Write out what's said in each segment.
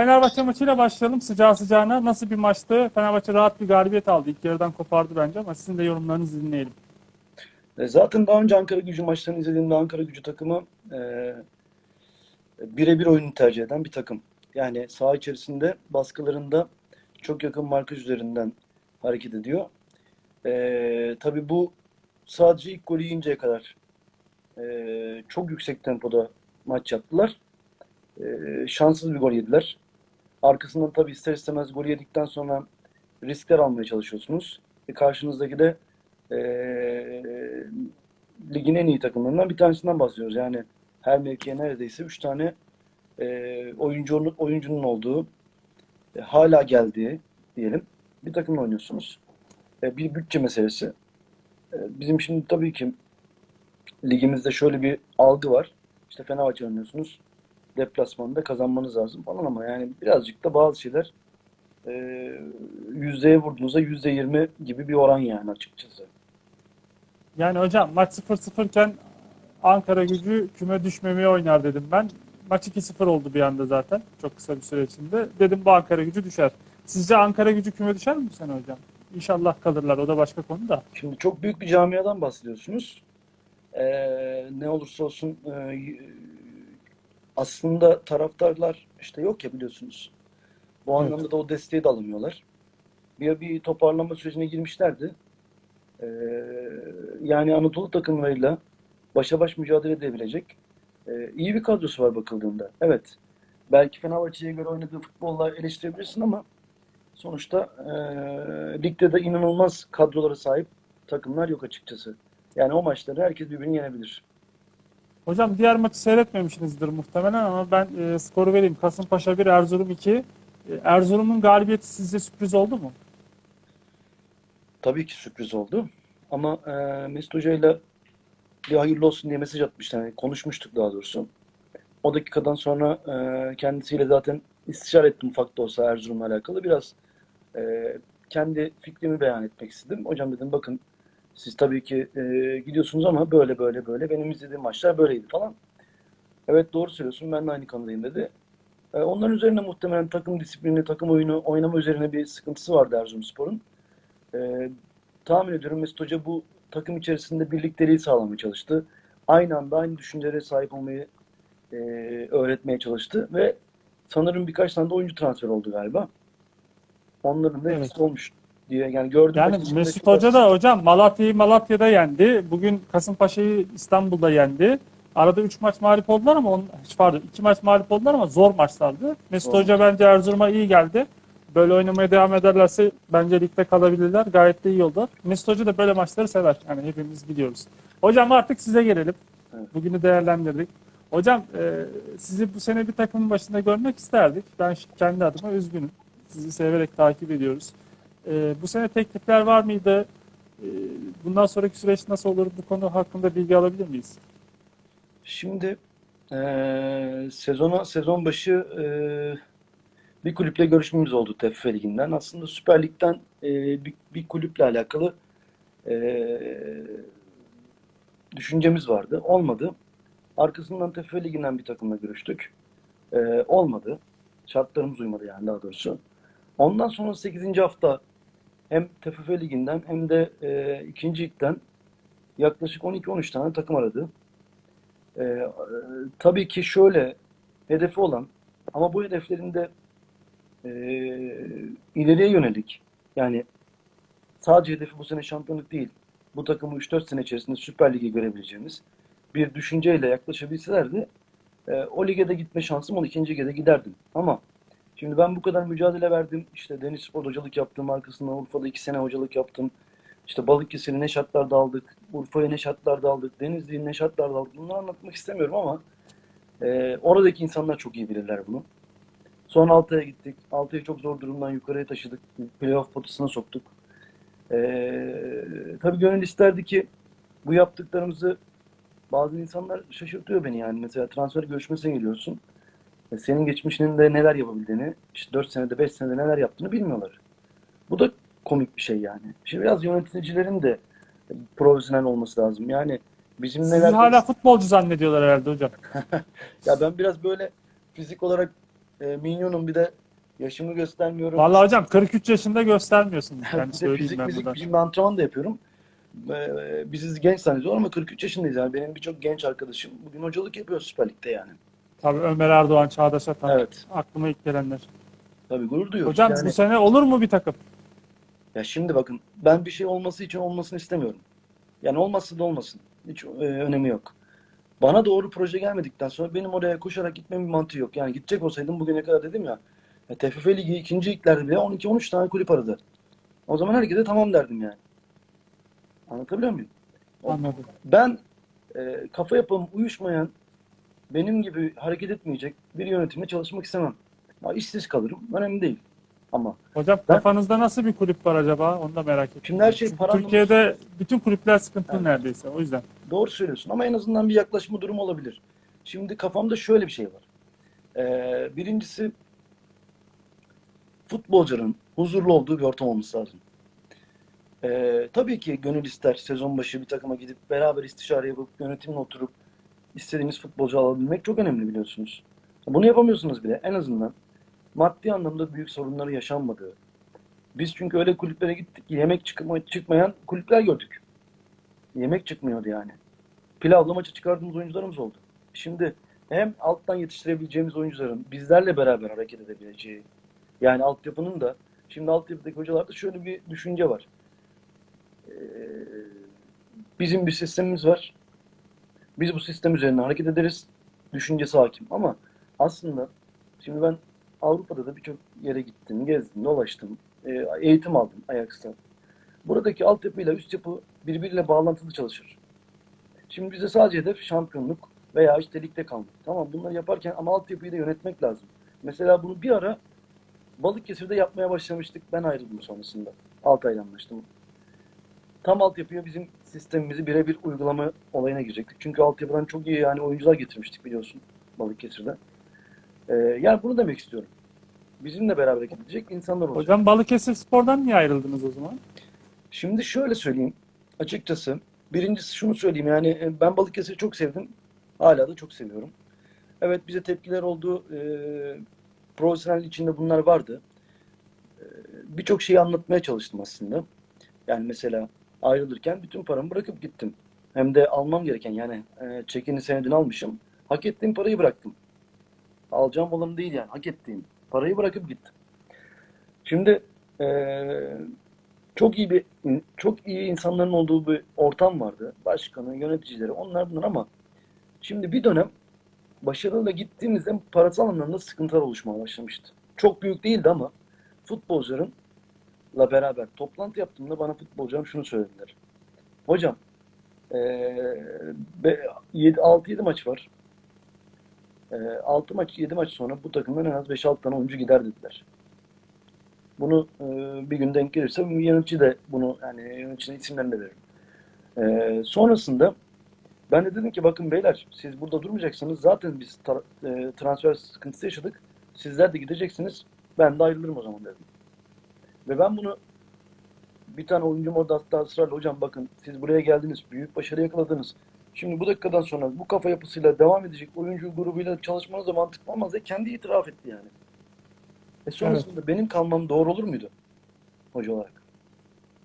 Fenerbahçe maçıyla başlayalım sıcağı sıcağına. Nasıl bir maçtı? Fenerbahçe rahat bir galibiyet aldı. İlk yarıdan kopardı bence ama sizin de yorumlarınızı dinleyelim. E, Zaten daha önce Ankara gücü maçlarını izlediğimde Ankara gücü takımı e, birebir oyunu tercih eden bir takım. Yani saha içerisinde baskılarında çok yakın markaj üzerinden hareket ediyor. E, tabii bu sadece ilk golü yiyinceye kadar e, çok yüksek tempoda maç yaptılar. E, şanssız bir gol yediler. Arkasından tabii ister istemez gol yedikten sonra riskler almaya çalışıyorsunuz. E, karşınızdaki de e, ligin en iyi takımlarından bir tanesinden bahsediyoruz. Yani her mevkiye neredeyse 3 tane e, oyuncunun, oyuncunun olduğu, e, hala geldiği diyelim bir takımla oynuyorsunuz. E, bir bütçe meselesi. E, bizim şimdi tabii ki ligimizde şöyle bir algı var. İşte Fenerbahçe oynuyorsunuz. Deplasmanda kazanmanız lazım falan ama yani birazcık da bazı şeyler e, yüzdeye vurduğunuzda yüzde yirmi gibi bir oran yani açıkçası. Yani hocam maç 0-0 iken Ankara gücü küme düşmemeye oynar dedim ben. Maç 2-0 oldu bir anda zaten. Çok kısa bir süre içinde. Dedim bu Ankara gücü düşer. Sizce Ankara gücü küme düşer mi bu sene hocam? İnşallah kalırlar. O da başka konu da. Şimdi çok büyük bir camiadan bahsediyorsunuz. Ee, ne olursa olsun e, aslında taraftarlar işte yok ya biliyorsunuz. Bu Evet. anlamda da o desteği de alamıyorlar. Bir, bir toparlanma sürecine girmişlerdi. Ee, yani Anadolu takımlarıyla başa baş mücadele edebilecek e, iyi bir kadrosu var bakıldığında. Evet. Belki Fenerbahçe'ye göre oynadığı futbolla eleştirebilirsin ama sonuçta e, ligde de inanılmaz kadrolara sahip takımlar yok açıkçası. Yani o maçları herkes birbirini yenebilir. Hocam diğer maçı seyretmemişsinizdir muhtemelen ama ben e, skoru vereyim. Kasımpaşa 1, Erzurum 2. E, Erzurum'un galibiyeti sizce sürpriz oldu mu? Tabii ki sürpriz oldu. Ama e, Mesut Hoca'yla bir hayırlı olsun diye mesaj atmıştı. Yani konuşmuştuk daha doğrusu. O dakikadan sonra e, kendisiyle zaten istişare ettim ufak da olsa Erzurum'la alakalı. Biraz e, kendi fikrimi beyan etmek istedim. Hocam dedim bakın siz tabii ki e, gidiyorsunuz ama böyle böyle böyle benim izlediğim maçlar böyleydi falan. Evet doğru söylüyorsun ben de aynı kanadayım dedi. E, onların üzerine muhtemelen takım disiplini, takım oyunu oynama üzerine bir sıkıntısı vardı Erzurumspor'un. E, tahmin ediyorum Mesut Hoca bu takım içerisinde birlikteliği sağlamaya çalıştı. Aynı anda aynı düşüncelere sahip olmayı e, öğretmeye çalıştı ve sanırım birkaç tane de oyuncu transfer oldu galiba. Onların da Evet. olmuş diye yani gördüm. Yani. Mesut Hoca da hocam Malatya'yı Malatya'da yendi. Bugün Kasımpaşa'yı İstanbul'da yendi. Arada 3 maç mağlup oldular ama on, pardon 2 maç mağlup oldular ama zor maçlardı. Mesut Zor Hoca bence Erzurum'a iyi geldi. Böyle oynamaya devam ederlerse bence ligde kalabilirler. Gayet de iyi oldular. Mesut Hoca da böyle maçları sever. Yani hepimiz biliyoruz. Hocam artık size gelelim. Evet. Bugünü değerlendirdik. Hocam e, sizi bu sene bir takımın başında görmek isterdik. Ben kendi adıma üzgünüm. Sizi severek takip ediyoruz. E, bu sene teklifler var mıydı? E, bundan sonraki süreç nasıl olur? Bu konu hakkında bilgi alabilir miyiz? Şimdi eee sezona sezon başı eee, bir kulüple görüşmemiz oldu TFF Ligi'nden. Aslında Süper Lig'den eee, bir, bir kulüple alakalı eee, düşüncemiz vardı. Olmadı. Arkasından TFF Ligi'nden bir takımla görüştük. Eee, olmadı. Şartlarımız uymadı yani daha doğrusu. Ondan sonra 8. hafta hem TFF Ligi'nden hem de eee ikinci ligden yaklaşık 12-13 tane takım aradı. Ee, e, tabii ki şöyle hedefi olan ama bu hedeflerin de e, ileriye yönelik yani sadece hedefi bu sene şampiyonluk değil bu takımı 3-4 sene içerisinde Süper Lig'e görebileceğimiz bir düşünceyle yaklaşabilselerdi e, o lige de gitme şansım 12. lige de giderdim. Ama şimdi ben bu kadar mücadele verdim. İşte Denizspor hocalık yaptım. Arkasından Urfa'da 2 sene hocalık yaptım. İşte Balıkesir'i ne şartlarda aldık, Urfa'yı ne şartlarda aldık, Denizli'yi ne şartlarda aldık. Bunları anlatmak istemiyorum ama e, oradaki insanlar çok iyi bilirler bunu. Sonra Altay'a gittik. Altay'ı çok zor durumdan yukarıya taşıdık. Playoff potasına soktuk. E, tabii gönül isterdi ki bu yaptıklarımızı bazı insanlar şaşırtıyor beni yani. Mesela transfer görüşmesine geliyorsun. E, senin geçmişinin de neler yapabildiğini, işte 4 senede 5 senede neler yaptığını bilmiyorlar. Bu da komik bir şey yani. Şimdi biraz yöneticilerin de profesyonel olması lazım. Yani bizim Sizi hala futbolcu zannediyorlar herhalde hocam. ya ben biraz böyle fizik olarak e, minyonum bir de yaşımı göstermiyorum. Vallahi hocam 43 yaşında göstermiyorsunuz. Bir Yani fizik ben fizik şimdi antrenman da yapıyorum. Ee, biziz genç zannediyorlar ama 43 yaşındayız yani. Benim birçok genç arkadaşım bugün hocalık yapıyor Süper Lig'de yani. Tabii Ömer Erdoğan, Çağdaş Atan. Evet. Aklıma ilk gelenler. Tabii gurur duyuyoruz. Hocam yani. bu sene olur mu bir takım? Ya şimdi bakın ben bir şey olması için olmasını istemiyorum. Yani olmazsa da olmasın. Hiç e, önemi yok. Bana doğru proje gelmedikten sonra benim oraya koşarak gitmemin bir mantığı yok. Yani gidecek olsaydım bugüne kadar dedim ya, ya TFF Ligi ikinci liglerde bile 12-13 tane kulüp aradı. O zaman herkese tamam derdim yani. Anlatabiliyor muyum? Anladım. Ben e, kafa yapım uyuşmayan, benim gibi hareket etmeyecek bir yönetimle çalışmak istemem. Ya işsiz kalırım, önemli değil. Ama Hocam Ben- kafanızda nasıl bir kulüp var acaba? Onu da merak ettim. Şimdi her şey Çünkü Türkiye'de bütün kulüpler sıkıntılı Evet. neredeyse. O yüzden. doğru söylüyorsun ama en azından bir yaklaşma durumu olabilir. Şimdi kafamda şöyle bir şey var. Ee, birincisi futbolcuların huzurlu olduğu bir ortam olması lazım. Ee, tabii ki gönül ister sezon başı bir takıma gidip beraber istişare yapıp yönetimle oturup istediğiniz futbolcu alabilmek çok önemli biliyorsunuz. Bunu yapamıyorsunuz bile. En azından maddi anlamda büyük sorunları yaşanmadığı. Biz çünkü öyle kulüplere gittik ki yemek çıkma, çıkmayan kulüpler gördük. Yemek çıkmıyordu yani. Pilavla maça çıkardığımız oyuncularımız oldu. Şimdi hem alttan yetiştirebileceğimiz oyuncuların bizlerle beraber hareket edebileceği yani altyapının da şimdi altyapıdaki hocalarda şöyle bir düşünce var. Ee, bizim bir sistemimiz var. Biz bu sistem üzerine hareket ederiz. Düşüncesi hakim. Ama aslında şimdi ben Avrupa'da da birçok yere gittim, gezdim, dolaştım, e, eğitim aldım Ajax'ta. Buradaki altyapıyla üst yapı birbiriyle bağlantılı çalışır. Şimdi bize sadece hedef şampiyonluk veya işte ligde kalmak. Tamam bunları yaparken ama altyapıyı da yönetmek lazım. Mesela bunu bir ara Balıkesir'de yapmaya başlamıştık. Ben ayrıldım sonrasında. Altay'la anlaştım. Tam altyapıya bizim sistemimizi birebir uygulama olayına girecektik. Çünkü altyapıdan çok iyi yani oyuncular getirmiştik biliyorsun Balıkesir'de. Ee, yani bunu demek istiyorum. Bizimle beraber gidecek insanlar olacak. Hocam Balıkesir Spor'dan niye ayrıldınız o zaman? Şimdi şöyle söyleyeyim açıkçası. Birincisi şunu söyleyeyim yani e, ben Balıkesir'i çok sevdim. Hala da çok seviyorum. Evet bize tepkiler oldu. E, profesyonel içinde bunlar vardı. E, Birçok şeyi anlatmaya çalıştım aslında. Yani mesela ayrılırken bütün paramı bırakıp gittim. Hem de almam gereken yani e, çekini senedini almışım. Hak ettiğim parayı bıraktım. Alacağım olanı değil yani hak ettiğim parayı bırakıp gittim. Şimdi e, çok iyi bir çok iyi insanların olduğu bir ortam vardı. Başkanı, yöneticileri, onlar bunlar ama şimdi bir dönem başarıyla gittiğimizde parasal anlamda sıkıntılar oluşmaya başlamıştı. Çok büyük değildi ama futbolcularınla beraber toplantı yaptığımda bana futbolcularım şunu söylediler. Hocam eee 6-7 maç var. 6 maç 7 maç sonra bu takımdan en az 5-6 tane oyuncu gider dediler. Bunu e, bir gün denk gelirse yönetici de bunu yani yöneticinin isimlerini de veririm. E, sonrasında ben de dedim ki bakın beyler siz burada durmayacaksınız. Zaten biz e, transfer sıkıntısı yaşadık. Sizler de gideceksiniz. Ben de ayrılırım o zaman dedim. Ve ben bunu bir tane oyuncum orada ısrarla hocam bakın siz buraya geldiniz. Büyük başarı yakaladınız. Şimdi bu dakikadan sonra bu kafa yapısıyla devam edecek oyuncu grubuyla çalışmanız da mantıklı olmaz diye kendi itiraf etti yani. E sonrasında benim kalmam doğru olur muydu? Hoca olarak.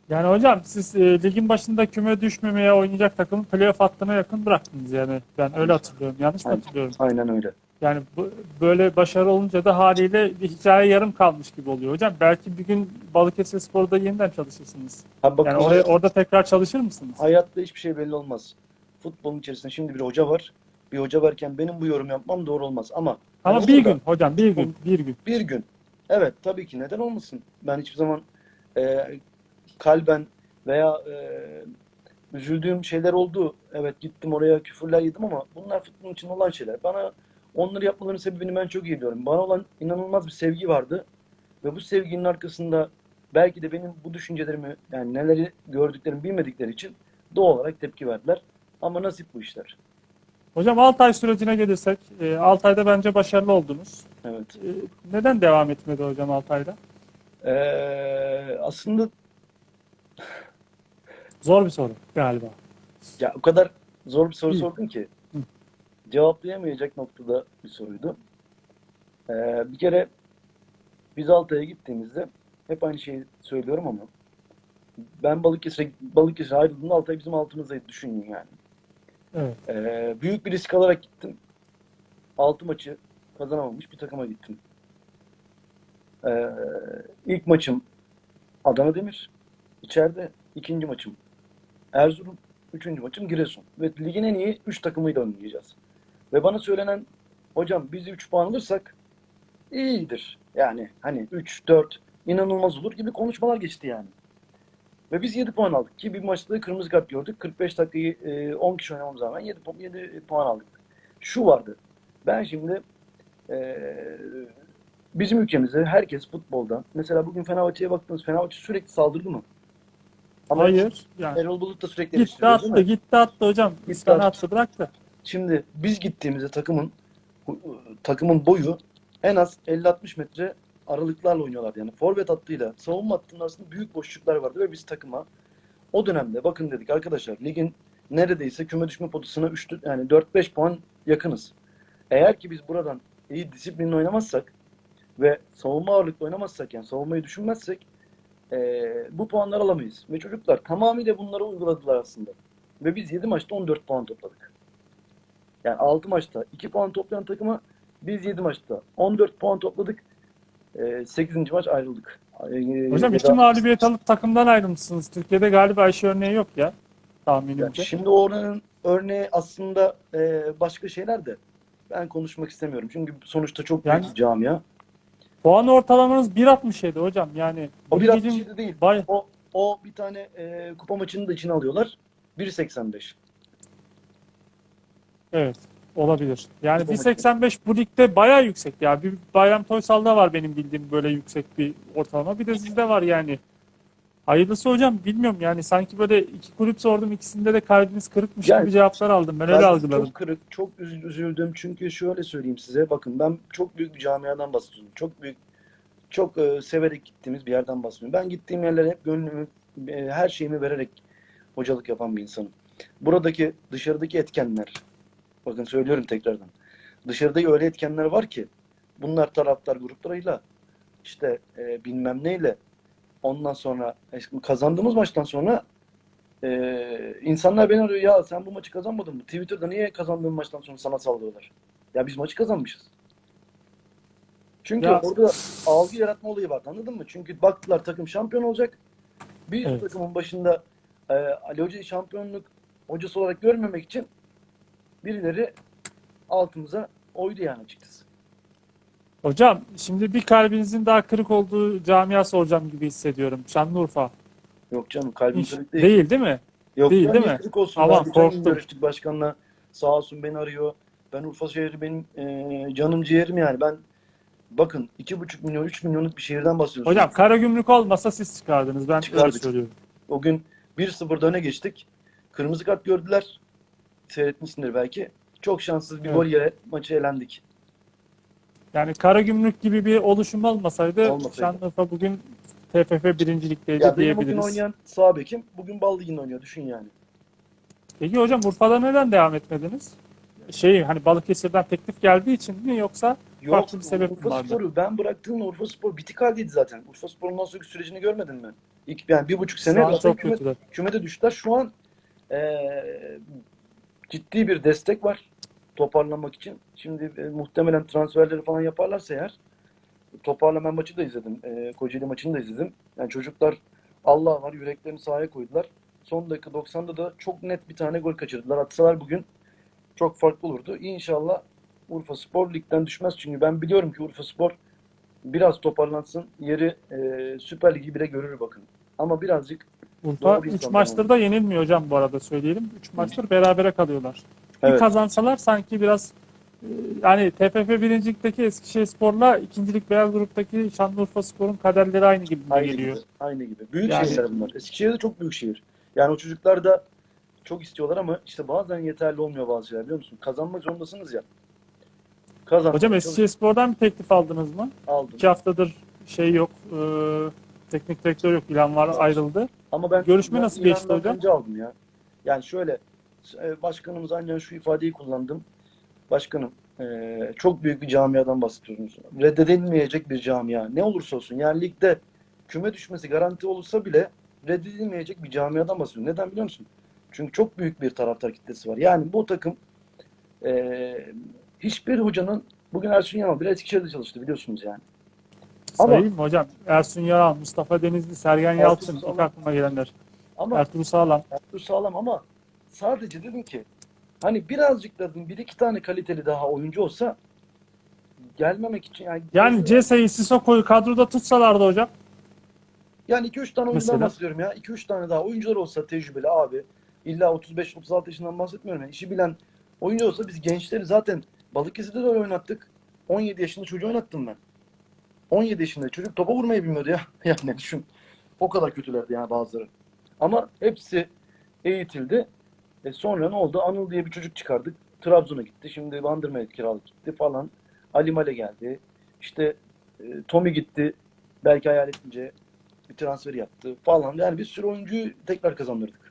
Yani hocam siz e, ligin başında küme düşmemeye oynayacak takımı playoff hattına yakın bıraktınız yani. Ben öyle hatırlıyorum. Yanlış mı Aynen. hatırlıyorum? Aynen öyle. Yani bu, böyle başarı olunca da haliyle bir hikaye yarım kalmış gibi oluyor hocam. Belki bir gün Balıkesir Spor'da yeniden çalışırsınız. Ha bakın Yani oraya, orada tekrar çalışır mısınız? hayatta hiçbir şey belli olmaz. Futbolun içerisinde şimdi bir hoca var. Bir hoca varken benim bu yorum yapmam doğru olmaz. Ama Ama hani bir orada gün hocam bir gün bir gün. bir gün. Evet tabii ki neden olmasın? Ben hiçbir zaman e, kalben veya e, üzüldüğüm şeyler oldu. Evet gittim oraya küfürler yedim ama bunlar futbolun için olan şeyler. Bana onları yapmalarının sebebini ben çok iyi biliyorum. Bana olan inanılmaz bir sevgi vardı. Ve bu sevginin arkasında belki de benim bu düşüncelerimi yani neleri gördüklerimi bilmedikleri için doğal olarak tepki verdiler. Ama nasip bu işler. Hocam Altay sürecine gelirsek, e, Altay'da bence başarılı oldunuz. Evet. E, neden devam etmedi hocam Altay'da? Ee, aslında Zor bir soru galiba. Ya o kadar zor bir soru sordun ki. Cevaplayamayacak noktada bir soruydu. Ee, bir kere biz Altay'a gittiğimizde hep aynı şeyi söylüyorum ama ben Balıkesir'e Balıkesir'e ayrıldığımda Altay bizim altımızdaydı düşünün yani. Evet. Ee, büyük bir risk alarak gittim. Altı maçı kazanamamış bir takıma gittim. Ee, ilk maçım Adana Demir. içeride. ikinci maçım Erzurum. Üçüncü maçım Giresun. Ve ligin en iyi üç takımıyla oynayacağız. Ve bana söylenen hocam biz 3 puan alırsak iyidir. Yani hani 3, 4 inanılmaz olur gibi konuşmalar geçti yani. Ve biz 7 puan aldık ki bir maçta kırmızı kart gördük. 45 dakikayı e, 10 kişi oynamamıza rağmen 7, 7 puan aldık. Şu vardı. Ben şimdi e, bizim ülkemizde herkes futbolda mesela bugün Fenerbahçe'ye baktınız Fenerbahçe sürekli saldırdı mı? Ama Hayır. Yani Erol Bulut da sürekli gitti attı, gitti attı hocam. Gitti attı. attı bıraktı. Şimdi biz gittiğimizde takımın takımın boyu en az 50-60 metre aralıklarla oynuyorlardı. Yani forvet hattıyla savunma hattının arasında büyük boşluklar vardı ve biz takıma o dönemde bakın dedik arkadaşlar ligin neredeyse küme düşme potasına 3 yani 4-5 puan yakınız. Eğer ki biz buradan iyi disiplinle oynamazsak ve savunma ağırlıklı oynamazsak yani savunmayı düşünmezsek eee, bu puanları alamayız. Ve çocuklar tamamıyla bunları uyguladılar aslında. Ve biz 7 maçta 14 puan topladık. Yani 6 maçta 2 puan toplayan takıma biz 7 maçta 14 puan topladık. Ee, 8. maç ayrıldık. Ee, Hocam iki mağlubiyet alıp takımdan ayrılmışsınız. Türkiye'de galiba Ayşe örneği yok ya. Yani Tahminimce. şimdi oranın örneği aslında e, başka şeyler de ben konuşmak istemiyorum. Çünkü sonuçta çok büyük Yani- camia. Puan ortalamanız 1.67 hocam. Yani O bir bir ligin 67 değil. bay- O, o bir tane e, kupa maçını da içine alıyorlar. 1.85. Evet olabilir. Yani Kupa 1.85 bu ligde bayağı yüksek ya. Bir Bayram Toysal'da var benim bildiğim böyle yüksek bir ortalama. Bir de sizde var yani. Hayırlısı hocam bilmiyorum yani sanki böyle iki kulüp sordum ikisinde de kalbiniz kırıkmış Yani- gibi cevaplar aldım. Ben öyle algıladım. Çok kırık, çok üz- üzüldüm. Çünkü şöyle söyleyeyim size. Bakın ben çok büyük bir camiadan bahsediyorum. Çok büyük, çok e, severek gittiğimiz bir yerden bahsediyorum. Ben gittiğim yerlere hep gönlümü, e, her şeyimi vererek hocalık yapan bir insanım. Buradaki, dışarıdaki etkenler, bakın söylüyorum tekrardan. Dışarıda öyle etkenler var ki, bunlar taraftar gruplarıyla, işte e, bilmem neyle, ondan sonra e, kazandığımız maçtan sonra ee, insanlar beni arıyor ya sen bu maçı kazanmadın mı? Twitter'da niye kazandığın maçtan sonra sana sallıyorlar? Ya biz maçı kazanmışız. Çünkü Ya- orada algı yaratma olayı var anladın mı? Çünkü baktılar takım şampiyon olacak. Bir Evet. takımın başında e, Ali Hoca'yı şampiyonluk hocası olarak görmemek için birileri altımıza oydu yani açıkçası. Hocam şimdi bir kalbinizin daha kırık olduğu camia soracağım gibi hissediyorum. Şanlıurfa. Yok canım kalbim Hiç kırık değil. değil değil mi? Yok Değil, değil mi? kırık olsun. Aman, korktum. görüştük başkanla. Sağ olsun beni arıyor. Ben Urfa şehri benim e, canım ciğerim yani. Ben bakın 2,5 milyon 3 milyonluk bir şehirden bahsediyoruz. Hocam Karagümrük olmasa siz çıkardınız. Ben öyle Çıkardık. söylüyorum. O gün 1-0'da öne geçtik. Kırmızı kart gördüler. Seyretmişsindir belki. Çok şanssız bir Evet. gol yere maçı elendik. Yani Karagümrük gibi bir oluşum olmasaydı, Olmasaydı. Şanlıurfa bugün TFF birincilikteydi Ya benim bugün diyebiliriz. oynayan sağ bekim bugün Bal Ligi'nde oynuyor. Düşün yani. Peki hocam Urfa'da neden devam etmediniz? Şey hani Balıkesir'den teklif geldiği için mi yoksa Yok Farklı bir sebep Urfa vardı? Spor'u ben bıraktığımda Urfa Spor bitik haldeydi zaten. Urfa Spor'un ondan sonraki sürecini görmedin mi? İlk, yani bir buçuk sene zaten küme- kümede düştüler. Şu an eee, ciddi bir destek var toparlanmak için. Şimdi e, muhtemelen transferleri falan yaparlarsa eğer toparlama maçı da izledim. E, Kocaeli maçını da izledim. Yani çocuklar Allah var yüreklerini sahaya koydular. Son dakika 90'da da çok net bir tane gol kaçırdılar. Atsalar bugün çok farklı olurdu. İnşallah Urfa Spor ligden düşmez. Çünkü ben biliyorum ki Urfa Spor biraz toparlansın. Yeri e, Süper Ligi bile görür bakın. Ama birazcık Urfa Doğru 3 insanlar maçtır da yenilmiyor hocam bu arada söyleyelim. 3 maçtır berabere kalıyorlar. Bir Evet. kazansalar sanki biraz e, yani TFF birincilikteki Eskişehirspor'la ikincilik beyaz gruptaki Şanlıurfa Spor'un kaderleri aynı gibi Aynı geliyor. gibi. Aynı gibi. Büyük Yani- şehirler bunlar. Eskişehir de çok büyük şehir. Yani o çocuklar da çok istiyorlar ama işte bazen yeterli olmuyor bazı şeyler biliyor musun? Kazanmak zorundasınız ya. Kazan. Hocam Eskişehirspor'dan bir teklif aldınız mı? aldım. 2 haftadır şey yok. e, teknik direktör yok. İlan var ayrıldı. Ama ben Görüşme nasıl geçti İran'dan hocam? önce aldım ya. Yani şöyle e, başkanımız ancak şu ifadeyi kullandım. Başkanım, eee, çok büyük bir camiadan bahsediyorsunuz. Reddedilmeyecek bir camia. Ne olursa olsun. Yani ligde küme düşmesi garanti olursa bile reddedilmeyecek bir camiadan bahsediyorum. Neden biliyor musun? Çünkü çok büyük bir taraftar kitlesi var. Yani bu takım eee, hiçbir hocanın bugün Ersun Yanal bile Eskişehir'de çalıştı biliyorsunuz yani. Ama- Sayayım mı hocam? Ersun Yaral, Mustafa Denizli, Sergen Yalçın. Sağlam. ilk aklıma gelenler. Ama Ertuğrul Sağlam. Ertuğrul sağlam ama sadece dedim ki hani birazcık dedim bir iki tane kaliteli daha oyuncu olsa gelmemek için yani Yani Cese'yi, Sissoko'yu kadroda tutsalardı hocam. Yani 2-3 tane oyuncudan bahsediyorum ya. 2-3 tane daha oyuncular olsa tecrübeli abi. İlla 35-36 yaşından bahsetmiyorum. Yani işi bilen oyuncu olsa biz gençleri zaten Balıkesir'de de oynattık. 17 yaşında çocuğu oynattım ben. 17 yaşında çocuk topa vurmayı bilmiyordu ya. Yani düşün. O kadar kötülerdi yani bazıları. Ama hepsi eğitildi. E sonra ne oldu? Anıl diye bir çocuk çıkardık. Trabzon'a gitti. Şimdi Bandırma'ya kiralık gitti falan. Ali Male geldi. İşte e, Tommy gitti. Belki hayal ettince bir transfer yaptı falan. Yani bir sürü oyuncuyu tekrar kazandırdık.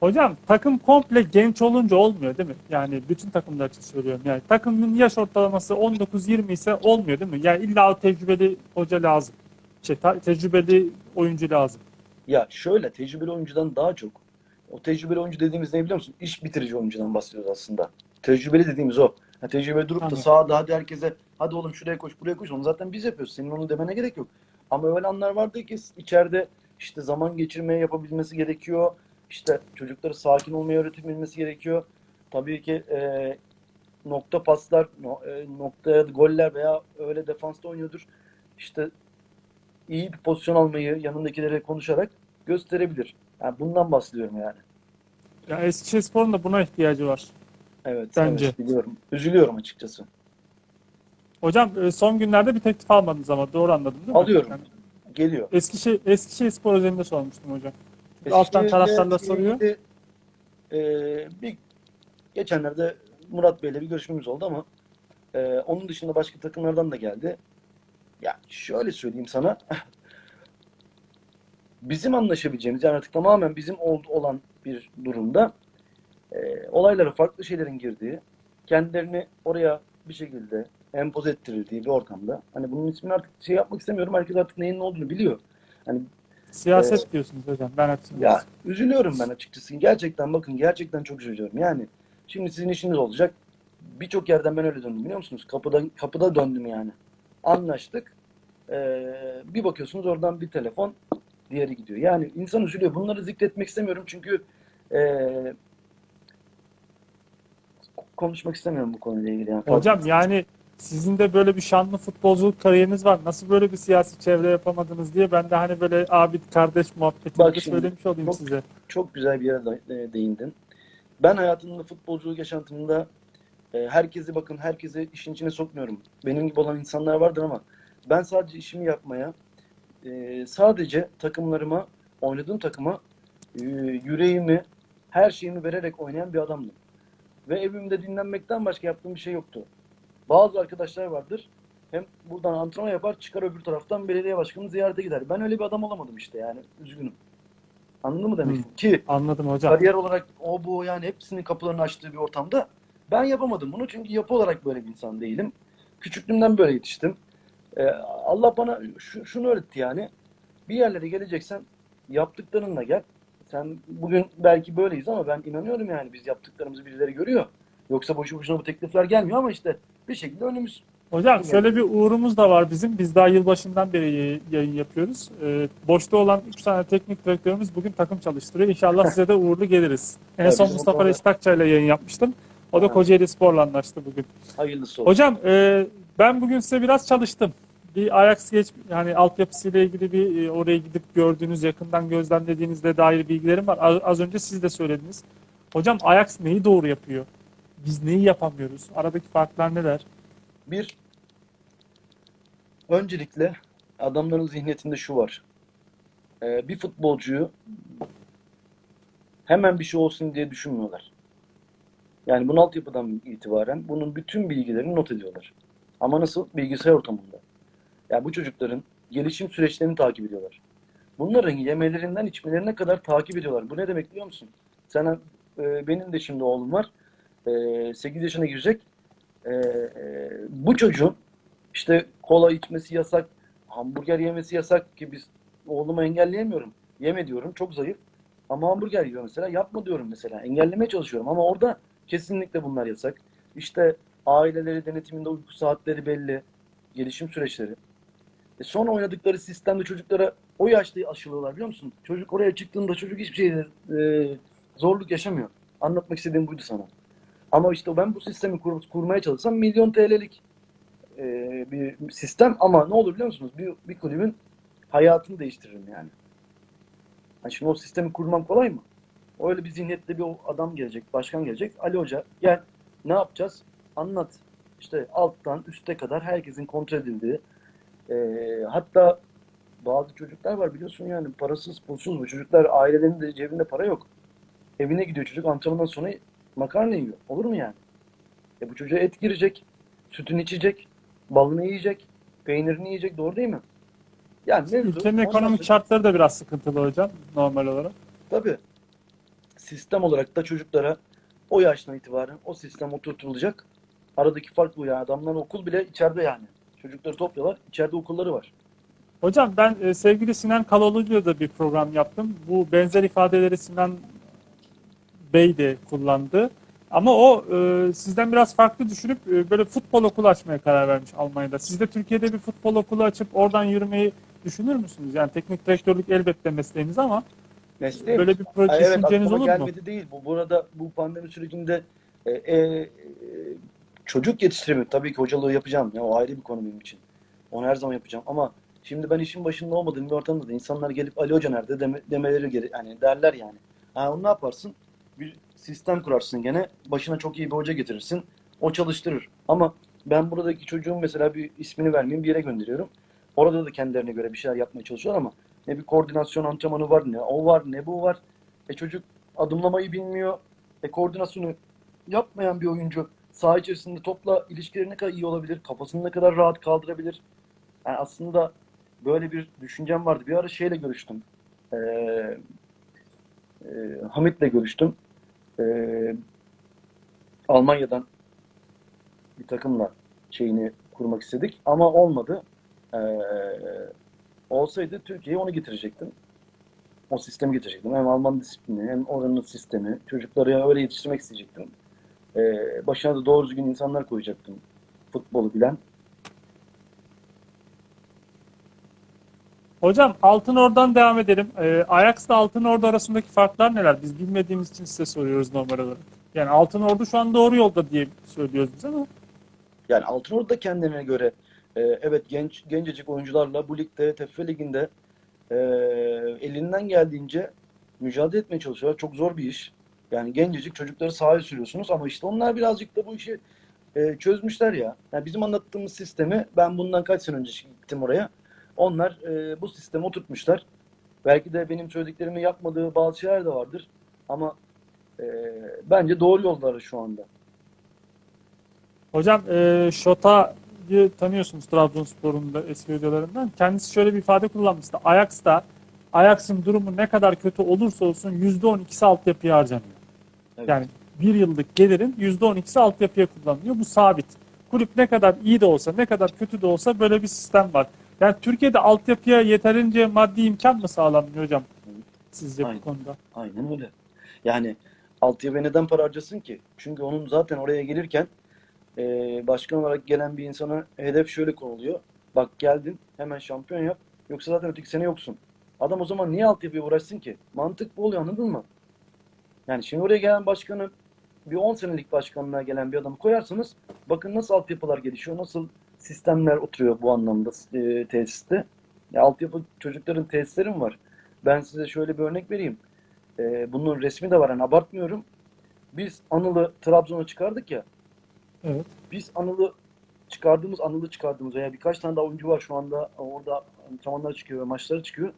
Hocam takım komple genç olunca olmuyor değil mi? Yani bütün takımlar için söylüyorum. Yani takımın yaş ortalaması 19-20 ise olmuyor değil mi? Yani illa o tecrübeli hoca lazım. Şey, tecrübeli oyuncu lazım. Ya şöyle tecrübeli oyuncudan daha çok o tecrübeli oyuncu dediğimiz ne biliyor musun? İş bitirici oyuncudan bahsediyoruz aslında. Tecrübeli dediğimiz o. Ha, tecrübeli durup da sahada hadi herkese hadi oğlum şuraya koş buraya koş onu zaten biz yapıyoruz. Senin onu demene gerek yok. Ama öyle anlar vardı ki içeride işte zaman geçirmeye yapabilmesi gerekiyor. İşte çocukları sakin olmaya öğretilmesi gerekiyor. Tabii ki e, nokta paslar, no, e, noktaya goller veya öyle defansta oynuyordur. İşte iyi bir pozisyon almayı yanındakilere konuşarak gösterebilir. Yani bundan bahsediyorum yani. Ya Eskişehirspor'un da buna ihtiyacı var. Evet, Bence. evet biliyorum. Üzülüyorum açıkçası. Hocam e, son günlerde bir teklif almadınız ama doğru anladım değil mi? Alıyorum. Yani Geliyor. Eskişehir, Eskişehirspor özelinde sormuştum hocam. Alttan taraftarlar soruyor. ilgili, e, bir geçenlerde Murat Bey'le bir görüşmemiz oldu ama e, onun dışında başka takımlardan da geldi. Ya şöyle söyleyeyim sana. bizim anlaşabileceğimiz yani artık tamamen bizim ol- olan bir durumda e, olaylara farklı şeylerin girdiği, kendilerini oraya bir şekilde empoze ettirildiği bir ortamda. Hani bunun ismini artık şey yapmak istemiyorum. Herkes artık neyin ne olduğunu biliyor. Hani Siyaset diyorsunuz hocam. Ben açayım. ya üzülüyorum ben açıkçası. Gerçekten bakın gerçekten çok üzülüyorum. Yani şimdi sizin işiniz olacak. Birçok yerden ben öyle döndüm biliyor musunuz? Kapıda kapıda döndüm yani. Anlaştık. Ee, bir bakıyorsunuz oradan bir telefon diğeri gidiyor. Yani insan üzülüyor. Bunları zikretmek istemiyorum çünkü ee, konuşmak istemiyorum bu konuyla ilgili. Yani. Hocam yani sizin de böyle bir şanlı futbolculuk kariyeriniz var. Nasıl böyle bir siyasi çevre yapamadınız diye ben de hani böyle abi kardeş muhabbetini de söylemiş olayım çok- size. çok güzel bir yere e, değindin. Ben hayatımda futbolculuk yaşantımda e, herkesi bakın herkesi işin içine sokmuyorum. Benim gibi olan insanlar vardır ama ben sadece işimi yapmaya e, sadece takımlarıma oynadığım takıma yüreğimi her şeyimi vererek oynayan bir adamdım. Ve evimde dinlenmekten başka yaptığım bir şey yoktu. Bazı arkadaşlar vardır. Hem buradan antrenman yapar çıkar öbür taraftan belediye başkanını ziyarete gider. Ben öyle bir adam olamadım işte yani. Üzgünüm. Anladın mı demek Hı. Ki Anladım hocam. kariyer olarak o bu yani hepsinin kapılarını açtığı bir ortamda ben yapamadım bunu çünkü yapı olarak böyle bir insan değilim. Küçüklüğümden böyle yetiştim. Ee, Allah bana şu- şunu öğretti yani. Bir yerlere geleceksen yaptıklarınla gel. Sen bugün belki böyleyiz ama ben inanıyorum yani biz yaptıklarımızı birileri görüyor. Yoksa boşu boşuna bu teklifler gelmiyor ama işte bir şekilde önümüz Hocam şöyle bir uğrumuz da var bizim. Biz daha yılbaşından beri yayın- yapıyoruz. Ee, boşta olan 3 tane teknik direktörümüz bugün takım çalıştırıyor. İnşallah size de uğurlu geliriz. En son Mustafa Reşit Akçay'la yayın yapmıştım. O da. Kocaeli Spor'la anlaştı bugün. hayırlısı olsun. Hocam e, ben bugün size biraz çalıştım. Bir Ajax geç yani altyapısıyla ilgili bir e, oraya gidip gördüğünüz, yakından gözlemlediğinizle dair bilgilerim var. Az, az önce siz de söylediniz. Hocam Ajax neyi doğru yapıyor? Biz neyi yapamıyoruz? Aradaki farklar neler? Bir, öncelikle adamların zihniyetinde şu var. Ee, bir futbolcuyu hemen bir şey olsun diye düşünmüyorlar. Yani bunun altyapıdan itibaren bunun bütün bilgilerini not ediyorlar. Ama nasıl? Bilgisayar ortamında. Yani bu çocukların gelişim süreçlerini takip ediyorlar. Bunların yemelerinden içmelerine kadar takip ediyorlar. Bu ne demek biliyor musun? Sana, e, benim de şimdi oğlum var. E, 8 yaşına girecek. e, e, bu çocuğun işte kola içmesi yasak, hamburger yemesi yasak ki biz oğlumu engelleyemiyorum. Yeme diyorum çok zayıf. Ama hamburger yiyor mesela. Yapma diyorum mesela. Engellemeye çalışıyorum ama orada kesinlikle bunlar yasak. İşte aileleri denetiminde uyku saatleri belli. Gelişim süreçleri. E sonra oynadıkları sistemde çocuklara o yaşta aşılıyorlar biliyor musun? Çocuk oraya çıktığında çocuk hiçbir şeyde e, zorluk yaşamıyor. Anlatmak istediğim buydu sana. Ama işte ben bu sistemi kur- kurmaya çalışsam milyon TL'lik e, bir sistem ama ne olur biliyor musunuz? Bir, bir kulübün hayatını değiştiririm yani. Yani şimdi o sistemi kurmam kolay mı? Öyle bir zihniyette bir adam gelecek, başkan gelecek. Ali Hoca gel ne yapacağız? Anlat. İşte alttan üste kadar herkesin kontrol edildiği. e, hatta bazı çocuklar var biliyorsun yani parasız pulsuz bu çocuklar ailelerinin de cebinde para yok. Evine gidiyor çocuk antrenmandan sonra makarna yiyor. Olur mu yani? E bu çocuğa et girecek, sütünü içecek, balını yiyecek, peynirini yiyecek. Doğru değil mi? Yani mevzu Ülkenin ekonomik sonra- şartları da biraz sıkıntılı hocam normal olarak. Tabii. Sistem olarak da çocuklara o yaştan itibaren o sistem oturtulacak. Aradaki fark bu yani. Adamların okul bile içeride yani. Çocukları topluyorlar. içeride okulları var. Hocam ben e, sevgili Sinan Kaloğlu'yla da bir program yaptım. Bu benzer ifadeleri Sinan Bey de kullandı. Ama o e, sizden biraz farklı düşünüp e, böyle futbol okulu açmaya karar vermiş Almanya'da. Siz de Türkiye'de bir futbol okulu açıp oradan yürümeyi düşünür müsünüz? Yani teknik direktörlük elbette mesleğiniz ama Mesleğim. böyle bir proje Ay, evet düşünceniz olur mu? gelmedi değil. Bu burada bu pandemi sürecinde e, e, e, çocuk yetiştirimi tabii ki hocalığı yapacağım. Ya, o ayrı bir konu benim için. Onu her zaman yapacağım ama şimdi ben işin başında olmadığım bir ortamda da insanlar gelip Ali Hoca nerede deme, demeleri geri yani derler yani. Ha, onu ne yaparsın? Bir sistem kurarsın gene. Başına çok iyi bir hoca getirirsin. O çalıştırır. Ama ben buradaki çocuğun mesela bir ismini vermeyeyim bir yere gönderiyorum. Orada da kendilerine göre bir şeyler yapmaya çalışıyorlar ama ne bir koordinasyon antrenmanı var ne o var ne bu var. E çocuk adımlamayı bilmiyor. E koordinasyonu yapmayan bir oyuncu saha içerisinde topla ilişkileri ne kadar iyi olabilir? Kafasını ne kadar rahat kaldırabilir? Yani aslında böyle bir düşüncem vardı. Bir ara şeyle görüştüm. Ee, e, Hamit'le görüştüm. Ee, Almanya'dan bir takımla şeyini kurmak istedik ama olmadı. Ee, olsaydı Türkiye'ye onu getirecektim. O sistemi getirecektim. Hem Alman disiplini hem oranın sistemi. Çocukları öyle yetiştirmek isteyecektim. Ee, başına da doğru düzgün insanlar koyacaktım. Futbolu bilen. Hocam Altın Ordu'dan devam edelim. E, Ajax'la Altın Ordu arasındaki farklar neler? Biz bilmediğimiz için size soruyoruz normal olarak. Yani Altın Ordu şu an doğru yolda diye söylüyoruz biz ama Yani Altınordu da kendine göre e, evet genç gencecik oyuncularla bu ligde, TFF liginde e, elinden geldiğince mücadele etmeye çalışıyorlar. Çok zor bir iş. Yani gencecik çocukları sahaya sürüyorsunuz ama işte onlar birazcık da bu işi e, çözmüşler ya. Yani bizim anlattığımız sistemi ben bundan kaç sene önce gittim oraya. Onlar e, bu sistemi oturtmuşlar. Belki de benim söylediklerimi yapmadığı bazı şeyler de vardır. Ama e, bence doğru yolları şu anda. Hocam e, Şota'yı tanıyorsunuz Trabzonspor'un da eski hocalarından. Kendisi şöyle bir ifade kullanmıştı. Ajax'ta Ajax'ın durumu ne kadar kötü olursa olsun %12'si altyapıya harcanıyor. Evet. Yani bir yıllık gelirin %12'si altyapıya kullanılıyor. Bu sabit. Kulüp ne kadar iyi de olsa, ne kadar kötü de olsa böyle bir sistem var. Yani Türkiye'de altyapıya yeterince maddi imkan mı sağlanmıyor hocam? Sizce Aynen. bu konuda? Aynen öyle. Yani altyapıya neden para harcasın ki? Çünkü onun zaten oraya gelirken e, başkan olarak gelen bir insana hedef şöyle konuluyor. Bak geldin hemen şampiyon yap. Yoksa zaten öteki sene yoksun. Adam o zaman niye altyapıya uğraşsın ki? Mantık bu oluyor anladın mı? Yani şimdi oraya gelen başkanı bir 10 senelik başkanlığa gelen bir adamı koyarsanız bakın nasıl altyapılar gelişiyor, nasıl sistemler oturuyor bu anlamda e, tesiste. Ya altyapı çocukların tesisleri mi var? Ben size şöyle bir örnek vereyim. E, bunun resmi de var hani abartmıyorum. Biz Anıl'ı Trabzon'a çıkardık ya. Evet. Biz Anıl'ı çıkardığımız, Anıl'ı çıkardığımız veya birkaç tane daha oyuncu var şu anda orada antrenmanlar çıkıyor ve maçlara çıkıyor.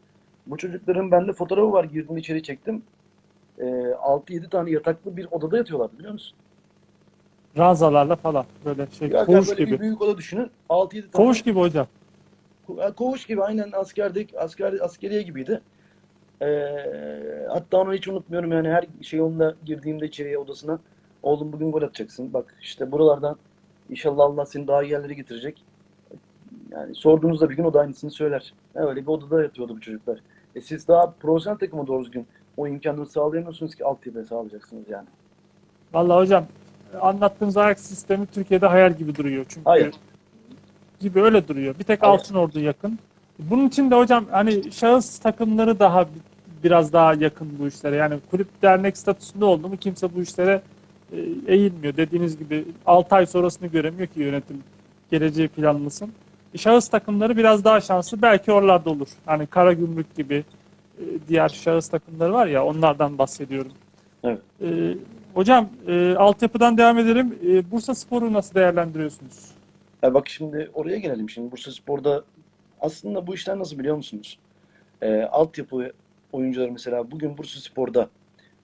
Bu çocukların bende fotoğrafı var. Girdim içeri çektim. E, 6-7 tane yataklı bir odada yatıyorlardı biliyor musun? Ranzalarla falan böyle şey Ya, koğuş böyle gibi. bir büyük oda düşünün. 6-7 tane. Koğuş gibi hocam. Ko- Koğuş gibi aynen askerdeki asker askeriye gibiydi. Ee, hatta onu hiç unutmuyorum yani her şey onunla girdiğimde içeriye odasına oğlum bugün gol atacaksın. Bak işte buralardan İnşallah Allah seni daha iyi yerlere getirecek. Yani sorduğunuzda bir gün o da aynısını söyler. Öyle bir odada yatıyordu bu çocuklar. E siz daha profesyonel takıma doğru düzgün o imkanları sağlayamıyorsunuz ki altyapıya sağlayacaksınız yani. Vallahi hocam anlattığınız ayak sistemi Türkiye'de hayal gibi duruyor. Çünkü Hayır. gibi öyle duruyor. Bir tek Hayır. Altın Ordu yakın. Bunun için de hocam hani şahıs takımları daha bi- biraz daha yakın bu işlere. Yani kulüp dernek statüsünde oldu mu kimse bu işlere e, eğilmiyor. Dediğiniz gibi 6 ay sonrasını göremiyor ki yönetim geleceği planlasın. E, Şahıs takımları biraz daha şanslı. Belki oralarda olur. Hani Karagümrük gibi e, diğer şahıs takımları var ya onlardan bahsediyorum. Evet. E, hocam e, altyapıdan devam edelim. E, Bursa Spor'u nasıl değerlendiriyorsunuz? Ya bak şimdi oraya gelelim. Şimdi Bursaspor'da aslında bu işler nasıl biliyor musunuz? Ee, altyapı oyuncuları mesela bugün Bursaspor'da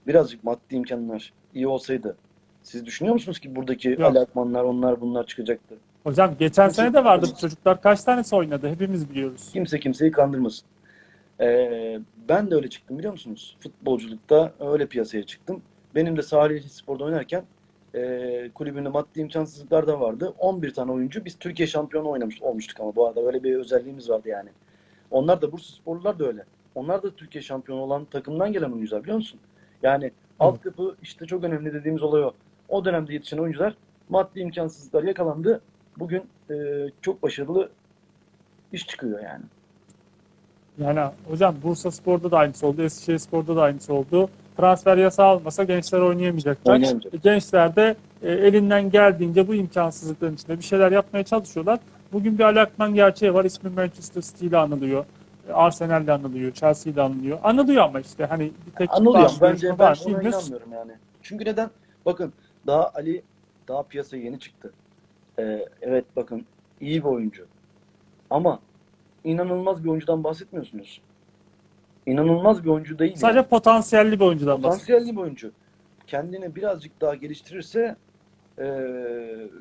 birazcık maddi imkanlar iyi olsaydı siz düşünüyor musunuz ki buradaki Yok. Ali Akmanlar onlar bunlar çıkacaktı? Hocam geçen Nasıl- sene de vardı bu çocuklar. Kaç tanesi oynadı? Hepimiz biliyoruz. Kimse kimseyi kandırmasın. Ee, ben de öyle çıktım biliyor musunuz? Futbolculukta öyle piyasaya çıktım. Benim de Salihli Spor'da oynarken e, kulübünde maddi imkansızlıklar da vardı. 11 tane oyuncu biz Türkiye şampiyonu oynamış olmuştuk ama bu arada öyle bir özelliğimiz vardı yani. Onlar da Bursa Sporlular da öyle. Onlar da Türkiye şampiyonu olan takımdan gelen oyuncular biliyor musun? Yani altyapı işte çok önemli dediğimiz olay o. O dönemde yetişen oyuncular maddi imkansızlıklar yakalandı. Bugün e, çok başarılı iş çıkıyor yani. Yani hocam Bursa Spor'da da aynısı oldu. Eskişehir Spor'da da aynısı oldu. Transfer yasağı olmasa gençler oynayamayacaklar. Oynayamayacak. E, Gençler de e, elinden geldiğince bu imkansızlıkların içinde bir şeyler yapmaya çalışıyorlar. Bugün bir Ali Akman gerçeği var. İsmi Manchester City ile anılıyor. E, Arsenal'le anılıyor. Chelsea ile anılıyor. Anılıyor ama işte hani bir tek Anılıyor. var, Bence ben ona inanmıyorum yani. Çünkü neden? Bakın daha Ali daha piyasaya yeni çıktı. Ee, evet bakın iyi bir oyuncu. Ama inanılmaz bir oyuncudan bahsetmiyorsunuz. İnanılmaz bir oyuncu değil. Sadece yani. potansiyelli bir oyuncudan. Potansiyelli bir oyuncu. Kendini birazcık daha geliştirirse ee,